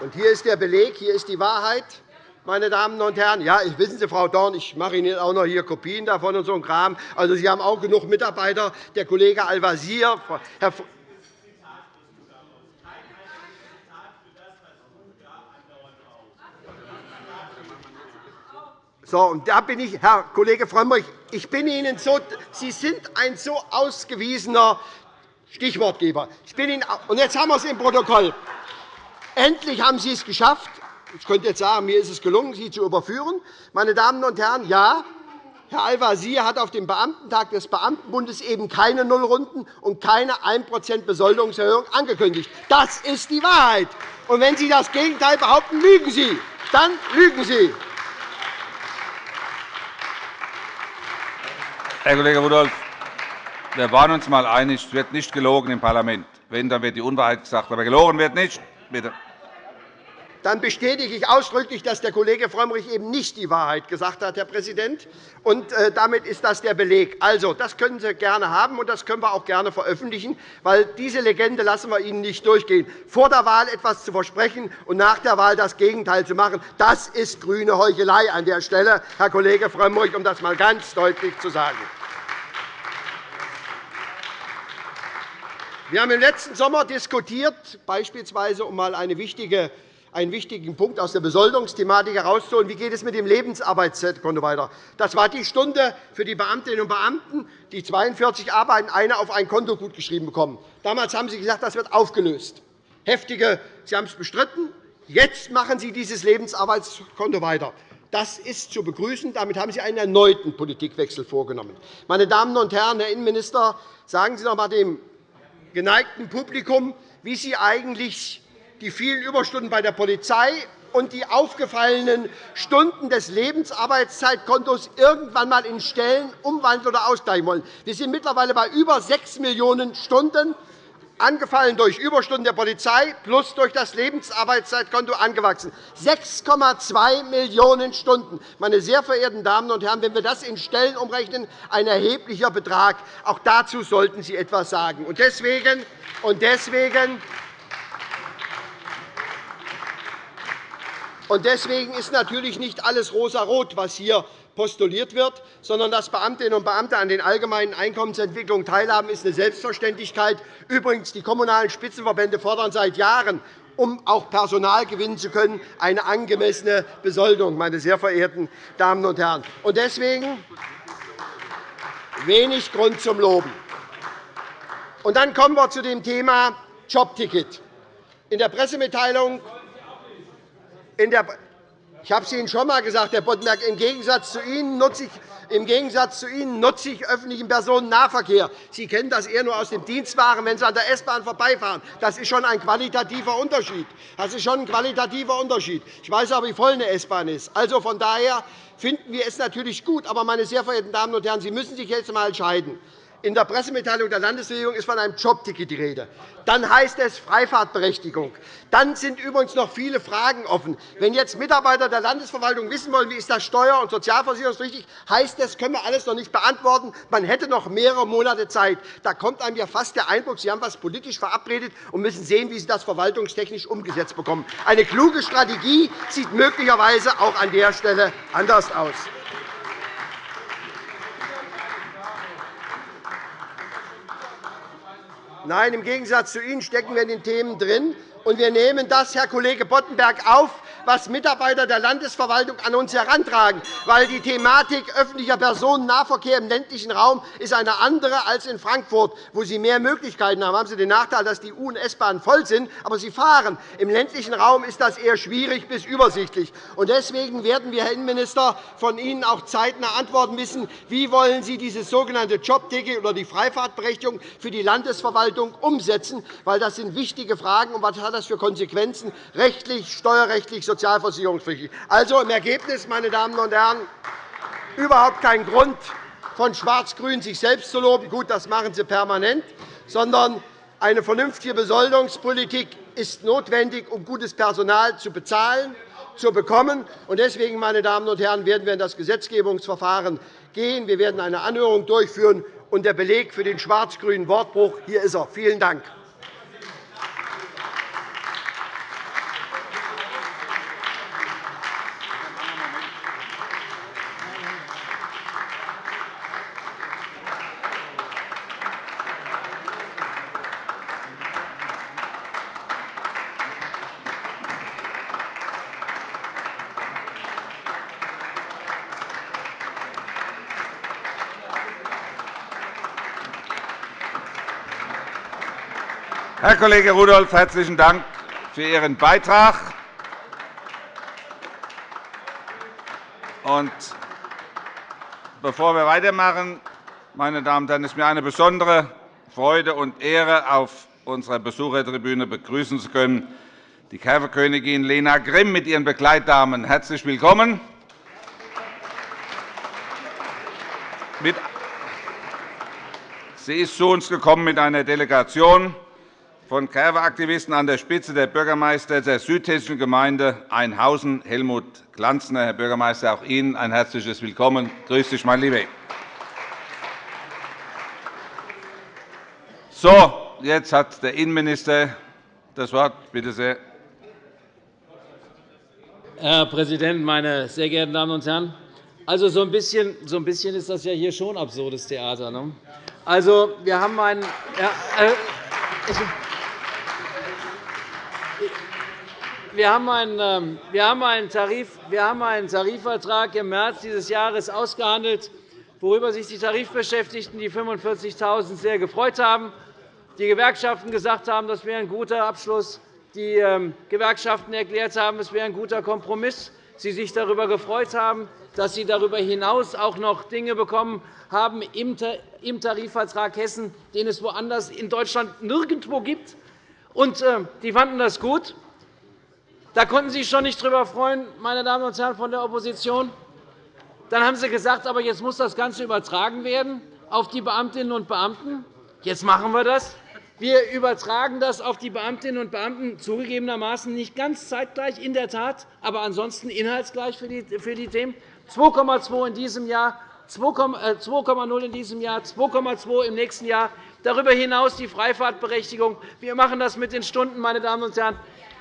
Und hier ist der Beleg, hier ist die Wahrheit meine Damen und Herren. Ja, wissen Sie, Frau Dorn, ich mache Ihnen auch noch hier Kopien davon und so ein Kram. Also, Sie haben auch genug Mitarbeiter. Der Kollege Al-Wazir, Herr So, und da bin ich, Herr Kollege Frömmrich, ich bin Ihnen so, Sie sind ein so ausgewiesener Stichwortgeber. Ich bin Ihnen, und jetzt haben wir es im Protokoll. Endlich haben Sie es geschafft, ich könnte jetzt sagen, mir ist es gelungen, Sie zu überführen. Meine Damen und Herren, ja, Herr Al-Wazir hat auf dem Beamtentag des Beamtenbundes eben keine Nullrunden und keine 1% Besoldungserhöhung angekündigt. Das ist die Wahrheit. Und wenn Sie das Gegenteil behaupten, lügen Sie. Dann lügen Sie. Herr Kollege Rudolph, wir waren uns einmal einig, es wird nicht gelogen im Parlament. Wenn, dann wird die Unwahrheit gesagt. Aber gelogen wird nicht. Bitte dann bestätige ich ausdrücklich, dass der Kollege Frömmrich eben nicht die Wahrheit gesagt hat, Herr Präsident. Und äh, damit ist das der Beleg. Also, das können Sie gerne haben, und das können wir auch gerne veröffentlichen, weil diese Legende lassen wir Ihnen nicht durchgehen. Vor der Wahl etwas zu versprechen und nach der Wahl das Gegenteil zu machen, das ist grüne Heuchelei an der Stelle, Herr Kollege Frömmrich, um das einmal ganz deutlich zu sagen. Wir haben im letzten Sommer diskutiert, beispielsweise um einmal eine wichtige einen wichtigen Punkt aus der Besoldungsthematik herauszuholen. Wie geht es mit dem Lebensarbeitskonto weiter? Das war die Stunde für die Beamtinnen und Beamten, die 42 arbeiten, eine auf ein Konto gutgeschrieben bekommen. Damals haben Sie gesagt, das wird aufgelöst. Heftige, Sie haben es bestritten. Jetzt machen Sie dieses Lebensarbeitskonto weiter. Das ist zu begrüßen. Damit haben Sie einen erneuten Politikwechsel vorgenommen. Meine Damen und Herren, Herr Innenminister, sagen Sie doch einmal dem geneigten Publikum, wie Sie eigentlich die vielen Überstunden bei der Polizei und die aufgefallenen Stunden des Lebensarbeitszeitkontos irgendwann einmal in Stellen umwandeln oder ausgleichen wollen. Wir sind mittlerweile bei über 6 Millionen Stunden angefallen durch Überstunden der Polizei plus durch das Lebensarbeitszeitkonto angewachsen. 6,2 Millionen Stunden. Meine sehr verehrten Damen und Herren, wenn wir das in Stellen umrechnen, ein erheblicher Betrag. Auch dazu sollten Sie etwas sagen. Und deswegen, und deswegen Deswegen ist natürlich nicht alles rosarot, was hier postuliert wird, sondern dass Beamtinnen und Beamte an den allgemeinen Einkommensentwicklungen teilhaben, ist eine Selbstverständlichkeit. Übrigens, die Kommunalen Spitzenverbände fordern seit Jahren, um auch Personal gewinnen zu können, eine angemessene Besoldung, meine sehr verehrten Damen und Herren. Und deswegen wenig Grund zum Loben. Dann kommen wir zu dem Thema Jobticket. In der Pressemitteilung ich habe es Ihnen schon einmal gesagt, Herr Boddenberg. Im Gegensatz zu Ihnen nutze ich im Gegensatz zu Ihnen nutze ich öffentlichen Personennahverkehr. Sie kennen das eher nur aus dem Dienstwagen, wenn Sie an der S-Bahn vorbeifahren. Das ist schon ein qualitativer Unterschied. Das ist schon ein qualitativer Unterschied. Ich weiß aber, wie voll eine S-Bahn ist. Also von daher finden wir es natürlich gut. Aber, meine sehr verehrten Damen und Herren, Sie müssen sich jetzt einmal entscheiden. In der Pressemitteilung der Landesregierung ist von einem Jobticket die Rede. Dann heißt es Freifahrtberechtigung. Dann sind übrigens noch viele Fragen offen. Wenn jetzt Mitarbeiter der Landesverwaltung wissen wollen, wie ist das steuer- und sozialversicherungspflichtig, heißt das, können wir alles noch nicht beantworten. Man hätte noch mehrere Monate Zeit. Da kommt einem ja fast der Eindruck, Sie haben etwas politisch verabredet und müssen sehen, wie Sie das verwaltungstechnisch umgesetzt bekommen. Eine kluge Strategie sieht möglicherweise auch an der Stelle anders aus. Nein, im Gegensatz zu Ihnen stecken wir in den Themen drin. Und wir nehmen das, Herr Kollege Boddenberg, auf, was Mitarbeiter der Landesverwaltung an uns herantragen. Weil die Thematik öffentlicher Personennahverkehr im ländlichen Raum ist eine andere als in Frankfurt, wo Sie mehr Möglichkeiten haben. Da haben Sie den Nachteil, dass die U- und S-Bahnen voll sind, aber sie fahren. Im ländlichen Raum ist das eher schwierig bis übersichtlich. Deswegen werden wir, Herr Innenminister, von Ihnen auch zeitnah antworten müssen, wie wollen Sie dieses sogenannte Jobticket oder die Freifahrtberechtigung für die Landesverwaltung umsetzen, weil das sind wichtige Fragen. Und was hat das für Konsequenzen rechtlich, steuerrechtlich, sozialversicherungspflichtig? Also im Ergebnis, meine Damen und Herren, überhaupt kein Grund, von Schwarz-Grün sich selbst zu loben. Gut, das machen Sie permanent. Sondern eine vernünftige Besoldungspolitik ist notwendig, um gutes Personal zu bezahlen, zu bekommen. Deswegen, meine Damen und Herren, werden wir in das Gesetzgebungsverfahren gehen. Wir werden eine Anhörung durchführen. Und der Beleg für den schwarz-grünen Wortbruch hier ist er. Vielen Dank. Herr Kollege Rudolph, herzlichen Dank für Ihren Beitrag. Und bevor wir weitermachen, meine Damen und Herren, ist mir eine besondere Freude und Ehre, auf unserer Besuchertribüne begrüßen zu können die Käferkönigin Lena Grimm mit ihren Begleitdamen. Herzlich willkommen. Sie ist zu uns gekommen mit einer Delegation von Kerwe-Aktivisten an der Spitze der Bürgermeister der südhessischen Gemeinde Einhausen, Helmut Glanzner. Herr Bürgermeister, auch Ihnen ein herzliches Willkommen. Grüß dich, mein Lieber. So, jetzt hat der Innenminister das Wort. Bitte sehr. Herr Präsident, meine sehr geehrten Damen und Herren! Also, so ein bisschen, so ein bisschen ist das ja hier schon absurdes Theater. Ne? Also, wir haben einen. Ja, äh, wir haben einen, ähm, wir haben einen, Tarifvertrag im März dieses Jahres ausgehandelt, worüber sich die Tarifbeschäftigten, die 45.000, sehr gefreut haben. Die Gewerkschaften gesagt haben, das wäre ein guter Abschluss. Die ähm, Gewerkschaften erklärt haben, es wäre ein guter Kompromiss. Sie sich darüber gefreut haben, dass Sie darüber hinaus auch noch Dinge bekommen haben im Tarifvertrag Hessen, den es woanders in Deutschland nirgendwo gibt. Und, äh, die fanden das gut. Da konnten Sie sich schon nicht darüber freuen, meine Damen und Herren von der Opposition. Dann haben Sie gesagt, aber jetzt muss das Ganze übertragen werden auf die Beamtinnen und Beamten. Jetzt machen wir das. Wir übertragen das auf die Beamtinnen und Beamten zugegebenermaßen nicht ganz zeitgleich, in der Tat, aber ansonsten inhaltsgleich für die Themen. 2,2 in diesem Jahr, 2,0 äh, in diesem Jahr, 2,2 im nächsten Jahr. Darüber hinaus die Freifahrtberechtigung. Wir machen das mit den Stunden, meine Damen und Herren.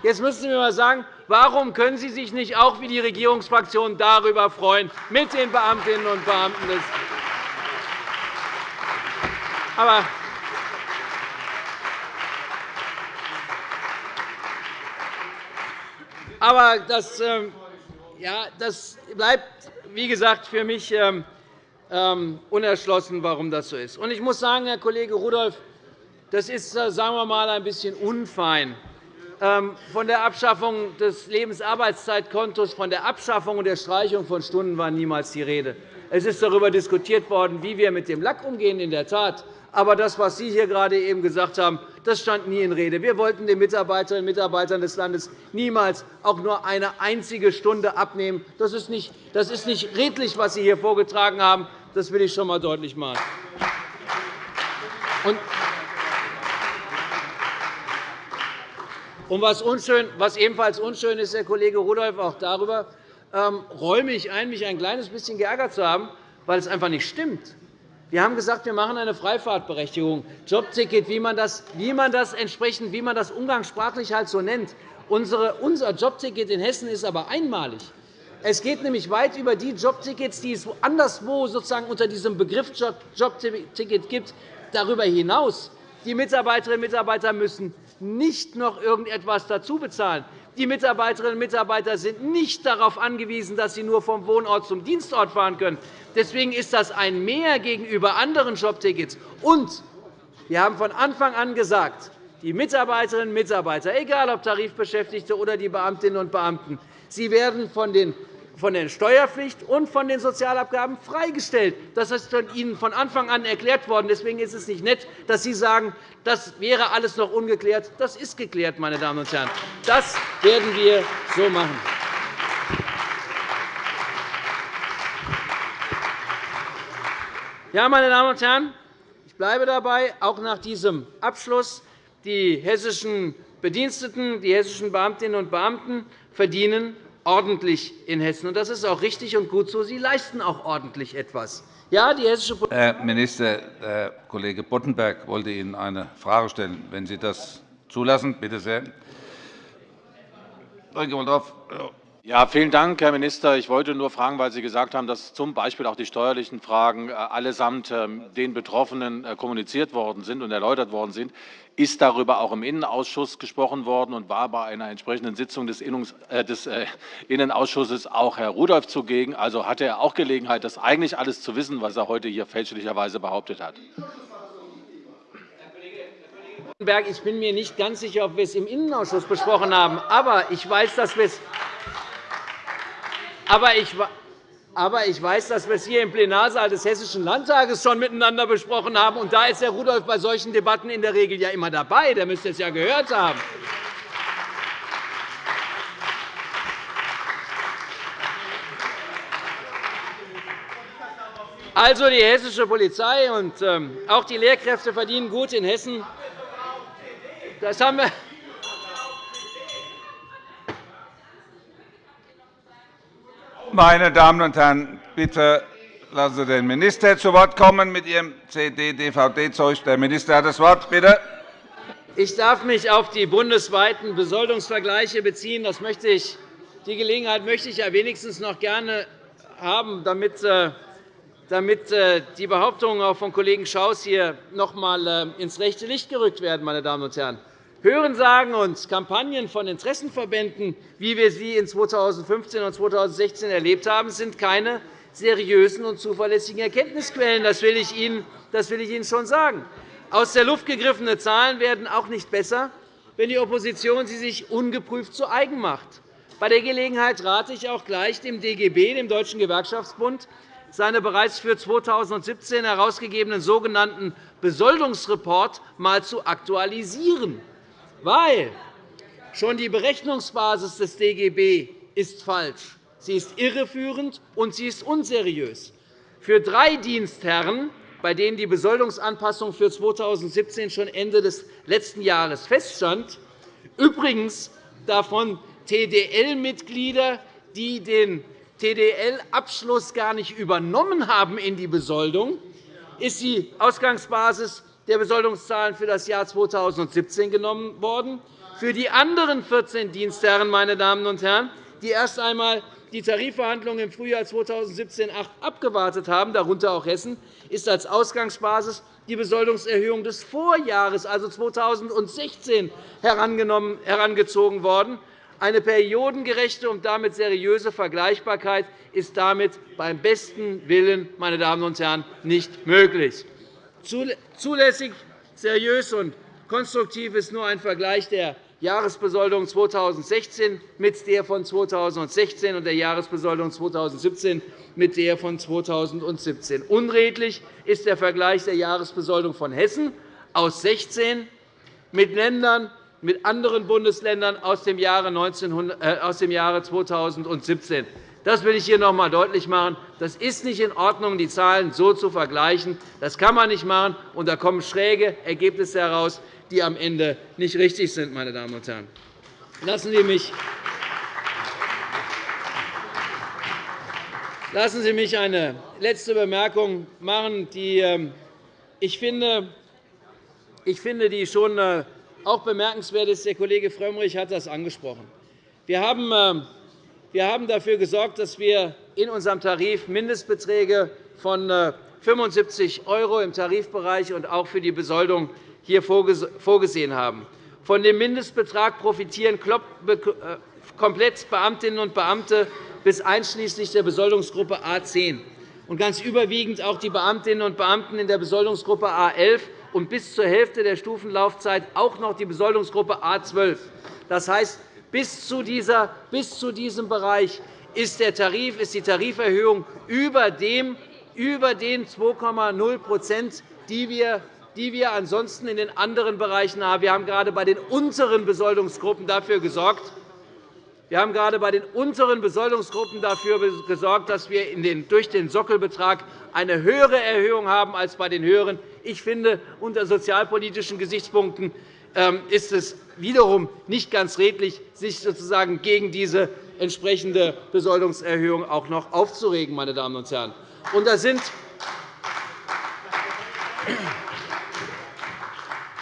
Jetzt müssen Sie mir einmal sagen, warum können Sie sich nicht auch wie die Regierungsfraktionen darüber freuen, mit den Beamtinnen und Beamten des aber aber das, ähm, ja, das bleibt, wie gesagt, für mich ähm, ähm, unerschlossen, warum das so ist. Ich muss sagen, Herr Kollege Rudolph, das ist, äh, sagen wir mal, ein bisschen unfein. Von der Abschaffung des Lebensarbeitszeitkontos, von der Abschaffung und der Streichung von Stunden war niemals die Rede. Es ist darüber diskutiert worden, wie wir mit dem Lack umgehen, in der Tat. Aber das, was Sie hier gerade eben gesagt haben, das stand nie in Rede. Wir wollten den Mitarbeiterinnen und Mitarbeitern des Landes niemals auch nur eine einzige Stunde abnehmen. Das ist nicht, das ist nicht redlich, was Sie hier vorgetragen haben. Das will ich schon einmal deutlich machen. Was, unschön, was ebenfalls unschön ist, Herr Kollege Rudolph, auch darüber ähm, räume ich ein, mich ein kleines bisschen geärgert zu haben, weil es einfach nicht stimmt. Wir haben gesagt, wir machen eine Freifahrtberechtigung, Jobticket, wie man das, wie man das entsprechend, wie man das umgangssprachlich halt so nennt. Unser Jobticket in Hessen ist aber einmalig. Es geht nämlich weit über die Jobtickets, die es anderswo sozusagen unter diesem Begriff Jobticket gibt. Darüber hinaus die Mitarbeiterinnen und Mitarbeiter müssen nicht noch irgendetwas dazu bezahlen. Die Mitarbeiterinnen und Mitarbeiter sind nicht darauf angewiesen, dass sie nur vom Wohnort zum Dienstort fahren können. Deswegen ist das ein Mehr gegenüber anderen Jobtickets. Und wir haben von Anfang an gesagt, die Mitarbeiterinnen und Mitarbeiter, egal ob Tarifbeschäftigte oder die Beamtinnen und Beamten, sie werden von den von der Steuerpflicht und von den Sozialabgaben freigestellt. Das ist Ihnen von Anfang an erklärt worden. Deswegen ist es nicht nett, dass Sie sagen, das wäre alles noch ungeklärt. Das ist geklärt, meine Damen und Herren. Das werden wir so machen. Ja, meine Damen und Herren, ich bleibe dabei, auch nach diesem Abschluss. Die hessischen Bediensteten, die hessischen Beamtinnen und Beamten verdienen ordentlich in Hessen. Das ist auch richtig und gut so. Sie leisten auch ordentlich etwas. Ja, die hessische Herr Minister, Herr Kollege Boddenberg wollte Ihnen eine Frage stellen. Wenn Sie das zulassen, bitte sehr. Mal drauf. Ja, vielen Dank, Herr Minister. Ich wollte nur fragen, weil Sie gesagt haben, dass z. B. auch die steuerlichen Fragen äh, allesamt ähm, den Betroffenen äh, kommuniziert worden sind und erläutert worden sind. Ist darüber auch im Innenausschuss gesprochen worden und war bei einer entsprechenden Sitzung des äh, Innenausschusses auch Herr Rudolph zugegen? Also hatte er auch Gelegenheit, das eigentlich alles zu wissen, was er heute hier fälschlicherweise behauptet hat? Ich bin mir nicht ganz sicher, ob wir es im Innenausschuss besprochen haben. Aber ich weiß, dass wir es aber ich, aber ich weiß, dass wir es hier im Plenarsaal des Hessischen Landtages schon miteinander besprochen haben. Und da ist Herr Rudolph bei solchen Debatten in der Regel ja immer dabei. Der müsste es ja gehört haben. Also die hessische Polizei und ähm, auch die Lehrkräfte verdienen gut in Hessen. Das haben wir Meine Damen und Herren, bitte lassen Sie den Minister zu Wort kommen mit Ihrem CD-DVD-Zeug. Der Minister hat das Wort. Bitte. Ich darf mich auf die bundesweiten Besoldungsvergleiche beziehen. Das möchte ich, die Gelegenheit möchte ich ja wenigstens noch gerne haben, damit, äh, damit äh, die Behauptungen auch von Kollegen Schaus hier noch einmal äh, ins rechte Licht gerückt werden. Meine Damen und Herren. Hörensagen und Kampagnen von Interessenverbänden, wie wir sie in 2015 und 2016 erlebt haben, sind keine seriösen und zuverlässigen Erkenntnisquellen. Das will ich Ihnen, schon sagen. Aus der Luft gegriffene Zahlen werden auch nicht besser, wenn die Opposition sie sich ungeprüft zu eigen macht. Bei der Gelegenheit rate ich auch gleich dem DGB, dem Deutschen Gewerkschaftsbund, seine bereits für 2017 herausgegebenen sogenannten Besoldungsreport einmal zu aktualisieren. Weil schon die Berechnungsbasis des DGB ist falsch. Sie ist irreführend und sie ist unseriös. Für drei Dienstherren, bei denen die Besoldungsanpassung für 2017 schon Ende des letzten Jahres feststand, übrigens davon TDL-Mitglieder, die den TDL-Abschluss gar nicht übernommen haben in die Besoldung, ist die Ausgangsbasis der Besoldungszahlen für das Jahr 2017 genommen worden. Für die anderen 14 Dienstherren, meine Damen und Herren, die erst einmal die Tarifverhandlungen im Frühjahr 2017 abgewartet haben, darunter auch Hessen, ist als Ausgangsbasis die Besoldungserhöhung des Vorjahres, also 2016, herangezogen worden. Eine periodengerechte und damit seriöse Vergleichbarkeit ist damit beim besten Willen meine Damen und Herren, nicht möglich. Zulässig, seriös und konstruktiv ist nur ein Vergleich der Jahresbesoldung 2016 mit der von 2016 und der Jahresbesoldung 2017 mit der von 2017. Unredlich ist der Vergleich der Jahresbesoldung von Hessen aus 2016 mit Ländern, mit anderen Bundesländern aus dem Jahre 2017. Das will ich hier noch einmal deutlich machen. Das ist nicht in Ordnung, die Zahlen so zu vergleichen. Das kann man nicht machen, und da kommen schräge Ergebnisse heraus, die am Ende nicht richtig sind. Meine Damen und Herren. Lassen Sie mich Lassen Sie mich eine letzte Bemerkung machen, die ähm, ich finde, ich finde, die schon äh, auch bemerkenswert ist. Der Kollege Frömmrich hat das angesprochen. Wir haben ähm, wir haben dafür gesorgt, dass wir in unserem Tarif Mindestbeträge von 75 äh, € im Tarifbereich und auch für die Besoldung hier vorgesehen haben. Von dem Mindestbetrag profitieren äh, komplett Beamtinnen und Beamte bis einschließlich der Besoldungsgruppe A 10 und ganz überwiegend auch die Beamtinnen und Beamten in der Besoldungsgruppe A 11 und bis zur Hälfte der Stufenlaufzeit auch noch die Besoldungsgruppe A 12. Das heißt, bis zu, dieser, bis zu diesem Bereich ist, der Tarif, ist die Tariferhöhung über, dem, über den 2,0 die wir die wir ansonsten in den anderen Bereichen haben. Wir haben gerade bei den unteren Besoldungsgruppen dafür gesorgt, wir haben gerade bei den unteren Besoldungsgruppen dafür gesorgt, dass wir durch den Sockelbetrag eine höhere Erhöhung haben als bei den höheren. Ich finde, unter sozialpolitischen Gesichtspunkten ist es wiederum nicht ganz redlich, sich sozusagen gegen diese entsprechende Besoldungserhöhung auch noch aufzuregen. Meine Damen und Herren. Und da sind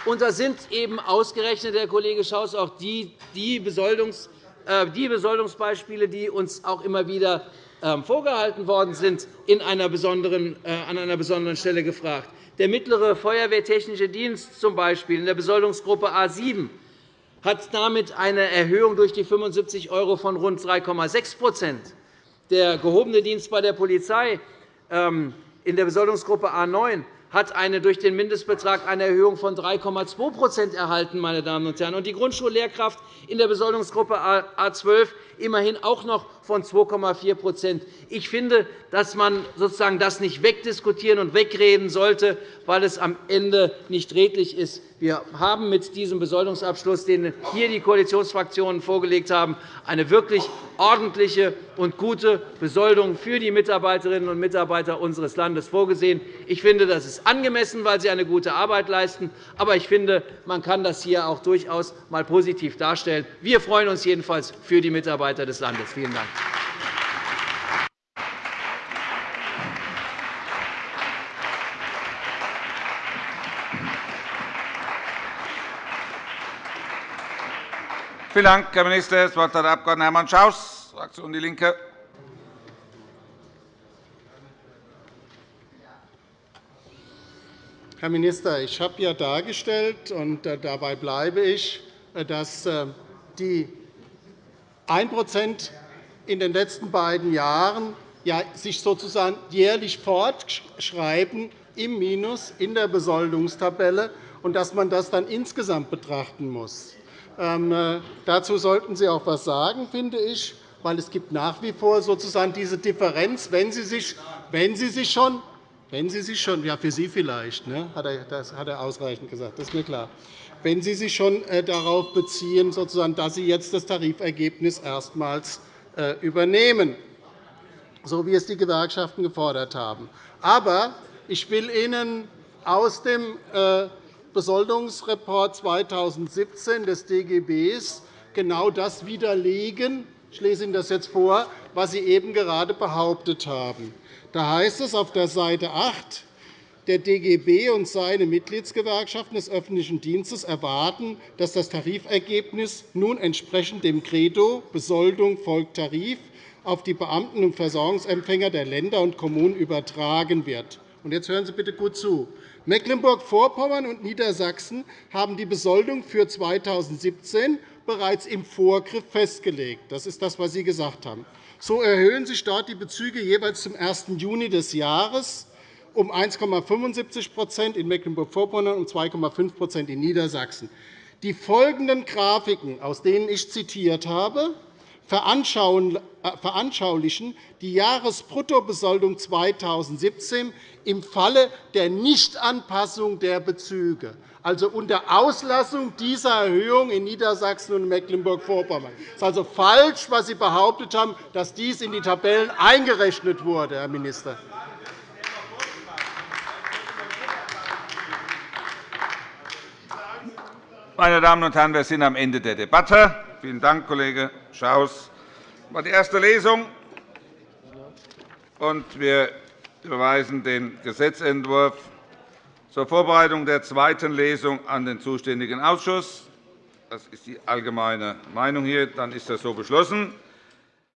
und da sind eben ausgerechnet, Herr Kollege Schaus, auch die, die, Besoldungs, äh, die Besoldungsbeispiele, die uns auch immer wieder ähm, vorgehalten worden sind, in einer besonderen, äh, an einer besonderen Stelle gefragt. Der mittlere Feuerwehrtechnische Dienst z. B. in der Besoldungsgruppe A 7 hat damit eine Erhöhung durch die 75 € von rund 3,6% Der gehobene Dienst bei der Polizei ähm, in der Besoldungsgruppe A 9 hat eine durch den Mindestbetrag eine Erhöhung von 3,2% erhalten. Meine Damen und Herren. Und die Grundschullehrkraft in der Besoldungsgruppe A 12 immerhin auch noch von 2,4% Ich finde, dass man sozusagen das nicht wegdiskutieren und wegreden sollte, weil es am Ende nicht redlich ist. Wir haben mit diesem Besoldungsabschluss, den hier die Koalitionsfraktionen vorgelegt haben, eine wirklich ordentliche und gute Besoldung für die Mitarbeiterinnen und Mitarbeiter unseres Landes vorgesehen. Ich finde, das ist angemessen, weil sie eine gute Arbeit leisten. Aber ich finde, man kann das hier auch durchaus einmal positiv darstellen. Wir freuen uns jedenfalls für die Mitarbeiter des Landes. Vielen Dank. Vielen Dank, Herr Minister. Das Wort hat der Abg. Hermann Schaus, Fraktion DIE LINKE. Herr Minister, ich habe ja dargestellt, und äh, dabei bleibe ich, äh, dass äh, die 1% in den letzten beiden Jahren sich sozusagen jährlich fortschreiben im Minus in der Besoldungstabelle und dass man das dann insgesamt betrachten muss. Ähm, äh, dazu sollten Sie auch etwas sagen, finde ich, weil es gibt nach wie vor sozusagen diese Differenz, wenn Sie sich, wenn Sie sich schon wenn Sie sich schon, ja, für Sie vielleicht, ne, hat er, das hat er ausreichend gesagt, das ist mir klar. Wenn Sie sich schon äh, darauf beziehen, sozusagen, dass Sie jetzt das Tarifergebnis erstmals äh, übernehmen, so wie es die Gewerkschaften gefordert haben. Aber ich will Ihnen aus dem Besoldungsreport 2017 des DGB genau das widerlegen. Ich lese Ihnen das jetzt vor, was Sie eben gerade behauptet haben. Da heißt es auf der Seite 8, der DGB und seine Mitgliedsgewerkschaften des öffentlichen Dienstes erwarten, dass das Tarifergebnis nun entsprechend dem Credo Besoldung folgt Tarif auf die Beamten und Versorgungsempfänger der Länder und Kommunen übertragen wird. Jetzt hören Sie bitte gut zu. Mecklenburg-Vorpommern und Niedersachsen haben die Besoldung für 2017 bereits im Vorgriff festgelegt. Das ist das, was Sie gesagt haben. So erhöhen sich dort die Bezüge jeweils zum 1. Juni des Jahres um 1,75% in Mecklenburg-Vorpommern und um 2,5% in Niedersachsen. Die folgenden Grafiken, aus denen ich zitiert habe, veranschaulichen die Jahresbruttobesoldung 2017 im Falle der Nichtanpassung der Bezüge, also unter Auslassung dieser Erhöhung in Niedersachsen und Mecklenburg-Vorpommern. Es ist also falsch, was Sie behauptet haben, dass dies in die Tabellen eingerechnet wurde, Herr Minister. Meine Damen und Herren, wir sind am Ende der Debatte. Vielen Dank, Kollege Schaus. Das war die erste Lesung. Wir überweisen den Gesetzentwurf zur Vorbereitung der zweiten Lesung an den zuständigen Ausschuss. Das ist die allgemeine Meinung hier. Dann ist das so beschlossen.